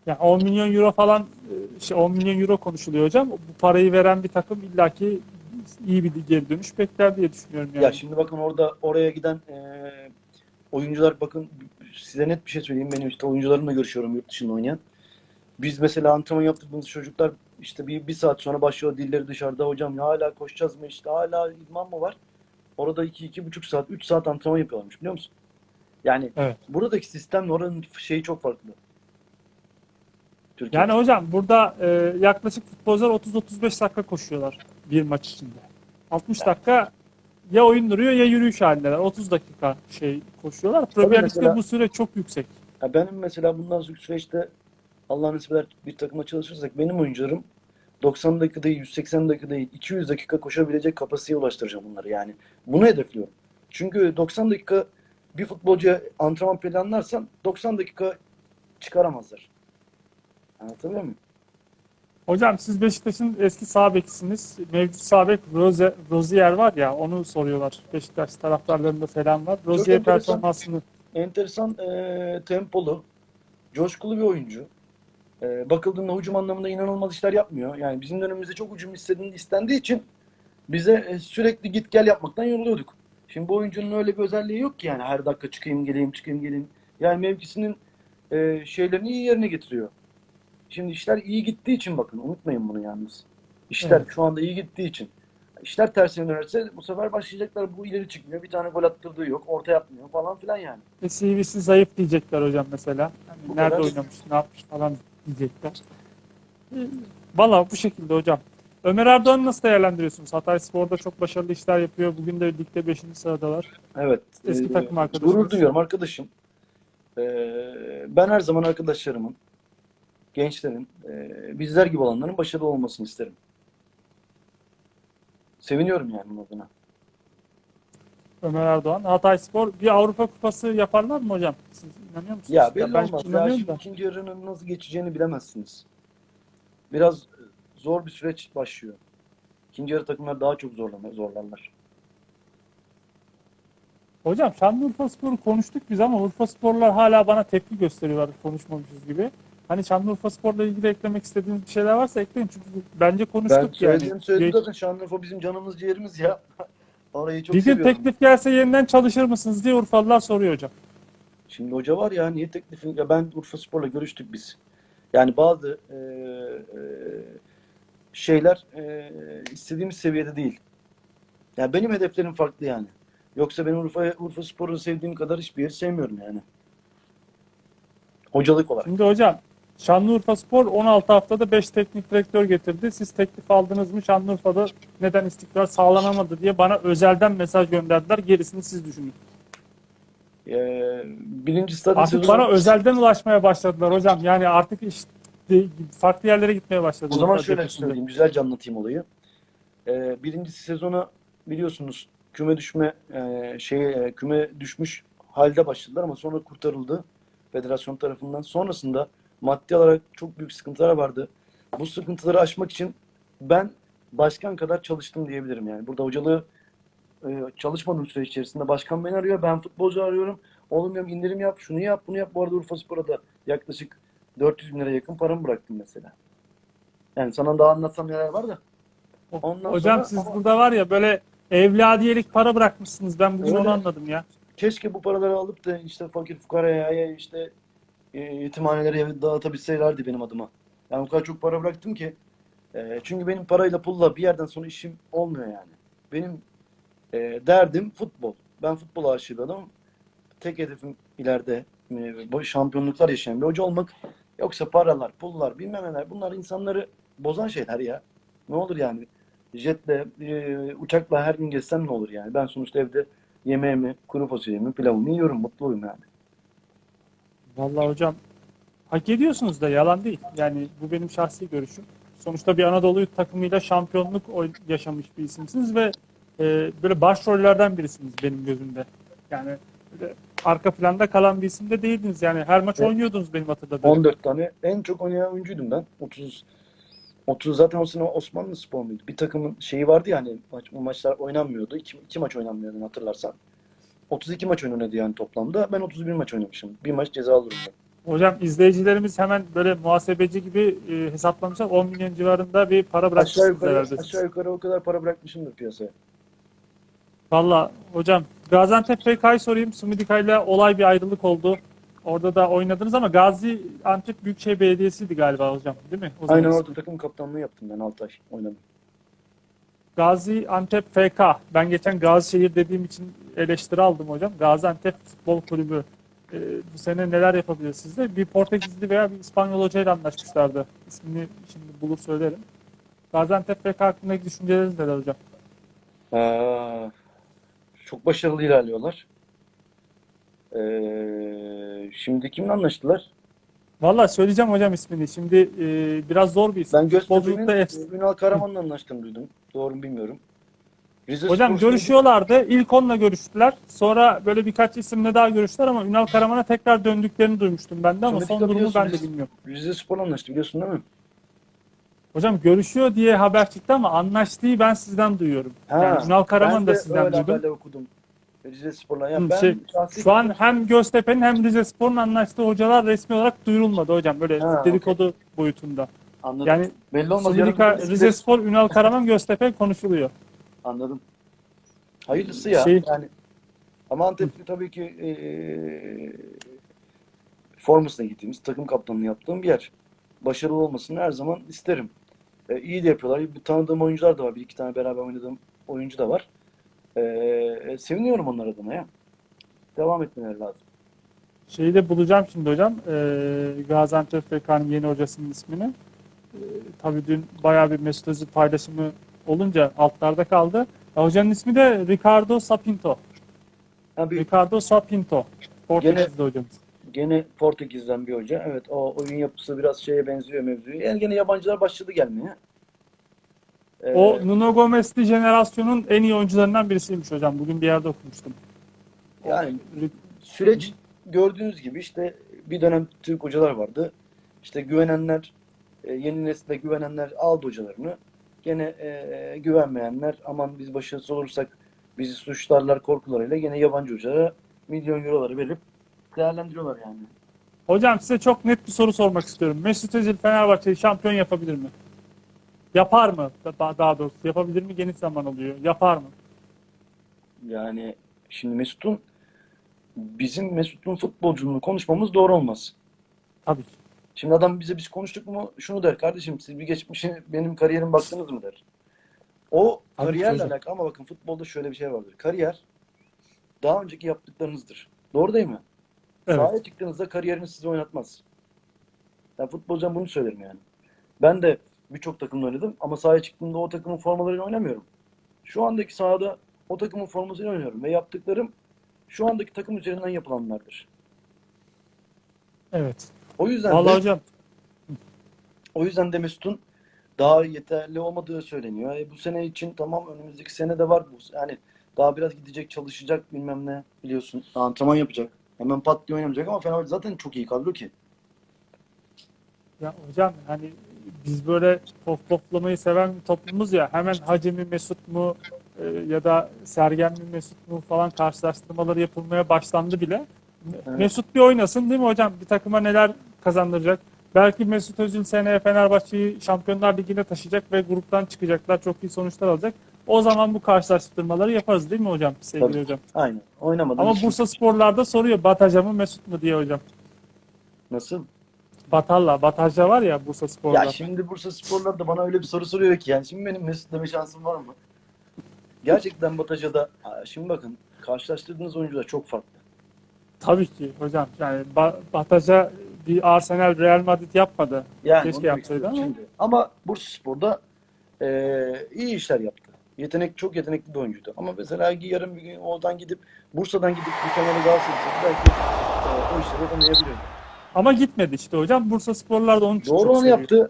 Yani 10 milyon euro falan e, şey 10 milyon euro konuşuluyor hocam. Bu parayı veren bir takım illaki iyi bir geri dönüş bekler diye düşünüyorum yani. Ya şimdi bakın orada oraya giden eee, oyuncular bakın size net bir şey söyleyeyim. Benim işte oyuncularımla görüşüyorum yurt dışında oynayan. Biz mesela antrenman yaptığımız çocuklar işte bir, bir saat sonra başlıyor dilleri dışarıda. Hocam ya hala koşacağız mı işte hala idman mı var? Orada iki, iki buçuk saat, üç saat antrenman yapıyorlarmış biliyor musun? Yani Evet. buradaki sistemle oranın şeyi çok farklı. Türkiye. Yani hocam burada e, yaklaşık futbolcular 30-35 dakika koşuyorlar bir maç içinde. 60 dakika ya oyun duruyor ya yürüyüş halindeler. 30 dakika şey koşuyorlar. Mesela- Lig'de bu süre çok yüksek. Ya benim mesela bundan sonraki süreçte Allah nasip eder bir takıma çalışırsak benim oyuncularım 90 dakika değil, 180 dakika değil, 200 dakika koşabilecek kapasiteye ulaştıracağım bunları yani. Bunu hedefliyorum. Çünkü 90 dakika bir futbolcuya antrenman planlarsan 90 dakika çıkaramazlar. Anlatabiliyor muyum? Hocam siz Beşiktaş'ın eski sağ bekisiniz. Mevcut sağ bek Rose, Rozier var ya onu soruyorlar. Beşiktaş taraftarlarında selam var. Rozier enteresan. performansını Enteresan eee, tempolu, coşkulu bir oyuncu. Eee, bakıldığında hücum anlamında inanılmaz işler yapmıyor. Yani bizim dönemimizde çok hücum istediği, istendiği için bize e, sürekli git gel yapmaktan yoruluyorduk. Şimdi bu oyuncunun öyle bir özelliği yok ki yani her dakika çıkayım geleyim çıkayım geleyim. Yani mevkisinin e, şeylerini iyi yerine getiriyor. Şimdi işler iyi gittiği için bakın unutmayın bunu yalnız. İşler Evet. şu anda iyi gittiği için. İşler tersine dönerse bu sefer başlayacaklar bu ileri çıkmıyor. Bir tane gol attırdığı yok. Orta yapmıyor falan filan yani. ve CV'si zayıf diyecekler hocam mesela. Yani Bu nerede kadar. oynamış, ne yapmış falan diyecekler. E, Valla bu şekilde hocam. Ömer Erdoğan'ı nasıl değerlendiriyorsunuz? Hatay Spor'da çok başarılı işler yapıyor. Bugün de ligde 5. sıradalar. Evet. Eski e, takım arkadaşımız. Gurur duyuyorum arkadaşım. E, ben her zaman arkadaşlarımın, gençlerin, e, bizler gibi olanların başarılı olmasını isterim. Seviniyorum yani adına. Ömer Erdoğan. Hatay Spor bir Avrupa Kupası yaparlar mı hocam? Siz inanıyor musunuz? Ya belli ben olmaz. Ya şimdi da. ikinci yarının nasıl geçeceğini bilemezsiniz. Biraz zor bir süreç başlıyor. İkinci yarı takımlar daha çok zorlanır, zorlarlar. Hocam Şanlıurfa Spor'u konuştuk biz ama Urfa Sporlar hala bana tepki gösteriyorlar konuşmamışız gibi. Hani Şanlıurfa Spor'la ilgili eklemek istediğiniz bir şeyler varsa ekleyin çünkü bence Ben konuştuk yani. söylediğim söyledim zaten Şanlıurfa bizim canımız ciğerimiz ya. Orayı çok Bir gün teklif gelse yeniden çalışır mısınız diye Urfalılar soruyor hocam. Şimdi hoca var ya niye teklifin ya ben Urfa Spor'la görüştük biz. Yani bazı e, e, şeyler e, istediğimiz seviyede değil. Yani benim hedeflerim farklı yani. Yoksa ben Urfa Urfa Spor'u sevdiğim kadar hiçbir yeri sevmiyorum yani. Hocalık olarak. Şimdi hocam Şanlıurfa Spor 16 haftada 5 teknik direktör getirdi. Siz teklif aldınız mı? Şanlıurfa'da neden istikrar sağlanamadı diye bana özelden mesaj gönderdiler. Gerisini siz düşünün. E, birinci stadyum Artık bana özelden ulaşmaya başladılar hocam. Yani artık iş de- farklı yerlere gitmeye başladı. O zaman şöyle söyleyeyim, güzelce anlatayım olayı. Ee, birincisi sezona biliyorsunuz küme düşme e, şey e, küme düşmüş halde başladılar ama sonra kurtarıldı federasyon tarafından. Sonrasında maddi olarak çok büyük sıkıntılar vardı. Bu sıkıntıları aşmak için ben başkan kadar çalıştım diyebilirim yani. Burada hocalığı e, çalışmadığım süreç içerisinde başkan beni arıyor, ben futbolcu arıyorum. Oğlum diyorum indirim yap, şunu yap, bunu yap. Bu arada Urfa Spor'a da yaklaşık 400 bin lira yakın paramı bıraktım mesela. Yani sana daha anlatsam neler var da. Ondan Hocam sonra siz ama burada var ya böyle evladiyelik para bırakmışsınız. Ben bugün Öyle. onu anladım ya. keşke bu paraları alıp da işte fakir fukaraya ya işte yetimhanelere dağıtabilselerdi benim adıma. Yani o kadar çok para bıraktım ki. E, çünkü benim parayla pulla bir yerden sonra işim olmuyor yani. Benim e, derdim futbol. Ben futbol aşığı bir adamım. Tek hedefim ileride e, şampiyonluklar yaşayan bir hoca olmak. Yoksa paralar, pullar, bilmem neler bunlar insanları bozan şeyler ya. Ne olur yani? Jetle, e, uçakla her gün gezsem ne olur yani? Ben sonuçta evde yemeğimi, kuru fasulyemi, pilavımı yiyorum. Mutluyum yani. Vallahi hocam hak ediyorsunuz da yalan değil. Yani bu benim şahsi görüşüm. Sonuçta bir Anadolu takımıyla şampiyonluk yaşamış bir isimsiniz ve e, böyle başrollerden birisiniz benim gözümde. Yani böyle arka planda kalan bir isim de değildiniz. Yani her maç Evet. oynuyordunuz benim hatırladığım. 14 tane en çok oynayan oyuncuydum ben. 30 30 zaten o sene Osmanlı Spor muydu? Bir takımın şeyi vardı ya hani maç, maçlar oynanmıyordu. 2, iki maç oynanmıyordu hatırlarsan. 32 maç oynanıyordu yani toplamda. Ben 31 maç oynamışım. Bir maç cezalı durumda. Hocam izleyicilerimiz hemen böyle muhasebeci gibi e, hesaplamışlar. 10 milyon civarında bir para Aşağı bırakmışsınız yukarı, herhalde. aşağı yukarı o kadar para bırakmışımdır piyasaya. Valla hocam Gaziantep FK'yı sorayım. Sumidika ile olay bir ayrılık oldu. Orada da oynadınız ama Gazi Antep Büyükşehir Belediyesi'ydi galiba hocam değil mi? O Aynen orada takım kaptanlığı yaptım ben 6 ay oynadım. Gazi Antep FK. Ben geçen Gazişehir dediğim için eleştiri aldım hocam. Gaziantep Futbol Kulübü. Ee, bu sene neler yapabilir sizde? Bir Portekizli veya bir İspanyol hocayla anlaşmışlardı. İsmini şimdi bulur söylerim. Gaziantep FK hakkındaki düşünceleriniz neler hocam? Ee, çok başarılı ilerliyorlar. Ee, şimdi kimle anlaştılar? Valla söyleyeceğim hocam ismini. Şimdi e, biraz zor bir isim. Ben Göztepe'nin Ünal Karaman'la anlaştığını duydum. Doğru mu bilmiyorum. Rize Hocam Spor görüşüyorlardı. İlk onunla görüştüler. Sonra böyle birkaç isimle daha görüştüler ama Ünal Karaman'a tekrar döndüklerini duymuştum ben de ama Sonra son durumu ben de bilmiyorum. Rize Spor'la anlaştı biliyorsun değil mi? Hocam görüşüyor diye haber çıktı ama anlaştığı ben sizden duyuyorum. Ha, yani Ünal Karaman ben da de sizden öyle duydum. haberler okudum. Rize Spor'la. Yani ben şey, şahsi Şu an hem Göztepe'nin hem Rizespor'un anlaştığı hocalar resmi olarak duyurulmadı hocam. Böyle Ha, dedikodu boyutunda. anladım. Yani Belli olmaz. Sumidika, Yarın bir- Rizespor, Ünal Karaman, Göztepe konuşuluyor. Anladım. Hayırlısı ya. Şey- Yani ama Antep'te tabii ki eee formasına gittiğimiz, takım kaptanlığı yaptığım bir yer. Başarılı olmasını her zaman isterim. E, iyi de yapıyorlar. Bir tanıdığım oyuncular da var. Bir iki tane beraber oynadığım oyuncu da var. E, e, seviniyorum onlar adına ya. Devam etmeleri lazım. Şeyi de bulacağım şimdi hocam. Ee, Gaziantep FK'nın yeni hocasının ismini. Ee, tabii dün bayağı bir Mesut Özil paylaşımı olunca altlarda kaldı. Ya hocanın ismi de Ricardo Sapinto. Ha, bir, Ricardo Sapinto. Portekizli hocamız. gene Portekiz'den bir hoca. Evet o oyun yapısı biraz şeye benziyor mevzuya. Yani gene yabancılar başladı gelmeye. O Nuno Gomez'li jenerasyonun en iyi oyuncularından birisiymiş hocam. Bugün bir yerde okumuştum. yani Süreç gördüğünüz gibi işte bir dönem Türk hocalar vardı. İşte güvenenler, e, yeni nesile güvenenler aldı hocalarını. Gene e, güvenmeyenler aman biz başarısız olursak bizi suçlarlar korkularıyla gene yabancı hocalara milyon euroları verip değerlendiriyorlar yani. Hocam size çok net bir soru sormak istiyorum. Mesut Özil Fenerbahçe'yi şampiyon yapabilir mi? Yapar mı? Daha, daha doğrusu yapabilir mi? Geniş zaman oluyor. Yapar mı? Yani şimdi Mesut'un bizim Mesut'un futbolculuğunu konuşmamız doğru olmaz. Tabii ki. Şimdi adam bize biz konuştuk mu şunu der kardeşim siz bir geçmişe benim kariyerim baktınız mı der. O Tabii kariyerle alakalı ama bakın futbolda şöyle bir şey vardır. Kariyer daha önceki yaptıklarınızdır. Doğru değil mi? Evet. Sahaya çıktığınızda kariyeriniz sizi oynatmaz. Ben futbolcudan bunu söylerim yani. Ben de birçok takımda oynadım ama sahaya çıktığımda o takımın formalarıyla oynamıyorum. Şu andaki sahada o takımın formasıyla oynuyorum ve yaptıklarım şu andaki takım üzerinden yapılanlardır. Evet. O yüzden Vallahi de hocam O yüzden de Mesut'un daha yeterli olmadığı söyleniyor. E, bu sene için tamam önümüzdeki sene de var bu. Yani daha biraz gidecek, çalışacak bilmem ne biliyorsun. Antrenman yapacak. Hemen pat diye oynamayacak ama Fenerbahçe zaten çok iyi kadro ki. ya hocam hani biz böyle top toplamayı seven bir toplumuz ya hemen Hacı mi Mesut mu e, ya da Sergen mi Mesut mu falan karşılaştırmaları yapılmaya başlandı bile. Evet. Mesut bir oynasın değil mi hocam? Bir takıma neler kazandıracak? Belki Mesut Özil seneye Fenerbahçe'yi Şampiyonlar Ligi'ne taşıyacak ve gruptan çıkacaklar. Çok iyi sonuçlar alacak. O zaman bu karşılaştırmaları yaparız değil mi hocam? Sevgili Tabii. hocam. Aynen. Oynamadan Ama Bursa Sporlar'da soruyor Bataja mı Mesut mu diye hocam. Nasıl? Batalla, Bataja var ya Bursa Spor'da. Ya şimdi Bursa Sporlar da bana öyle bir soru soruyor ki yani şimdi benim Mesut deme şansım var mı? Gerçekten Bataja'da Aa, şimdi bakın karşılaştırdığınız oyuncular çok farklı. Tabii ki hocam. Yani Ba- Bataja bir Arsenal Real Madrid yapmadı. Yani Keşke yapsaydı ama. şimdi. Ama Bursaspor'da eee iyi işler yaptı. Yetenek çok yetenekli bir oyuncuydu. Ama mesela yarın bir gün oradan gidip Bursa'dan gidip bir Fener'e Galatasaray'a belki eee, o işleri yapamayabilir. Ama gitmedi işte hocam. Bursa Sporlar da için Doğru çok onu seviyor. yaptı.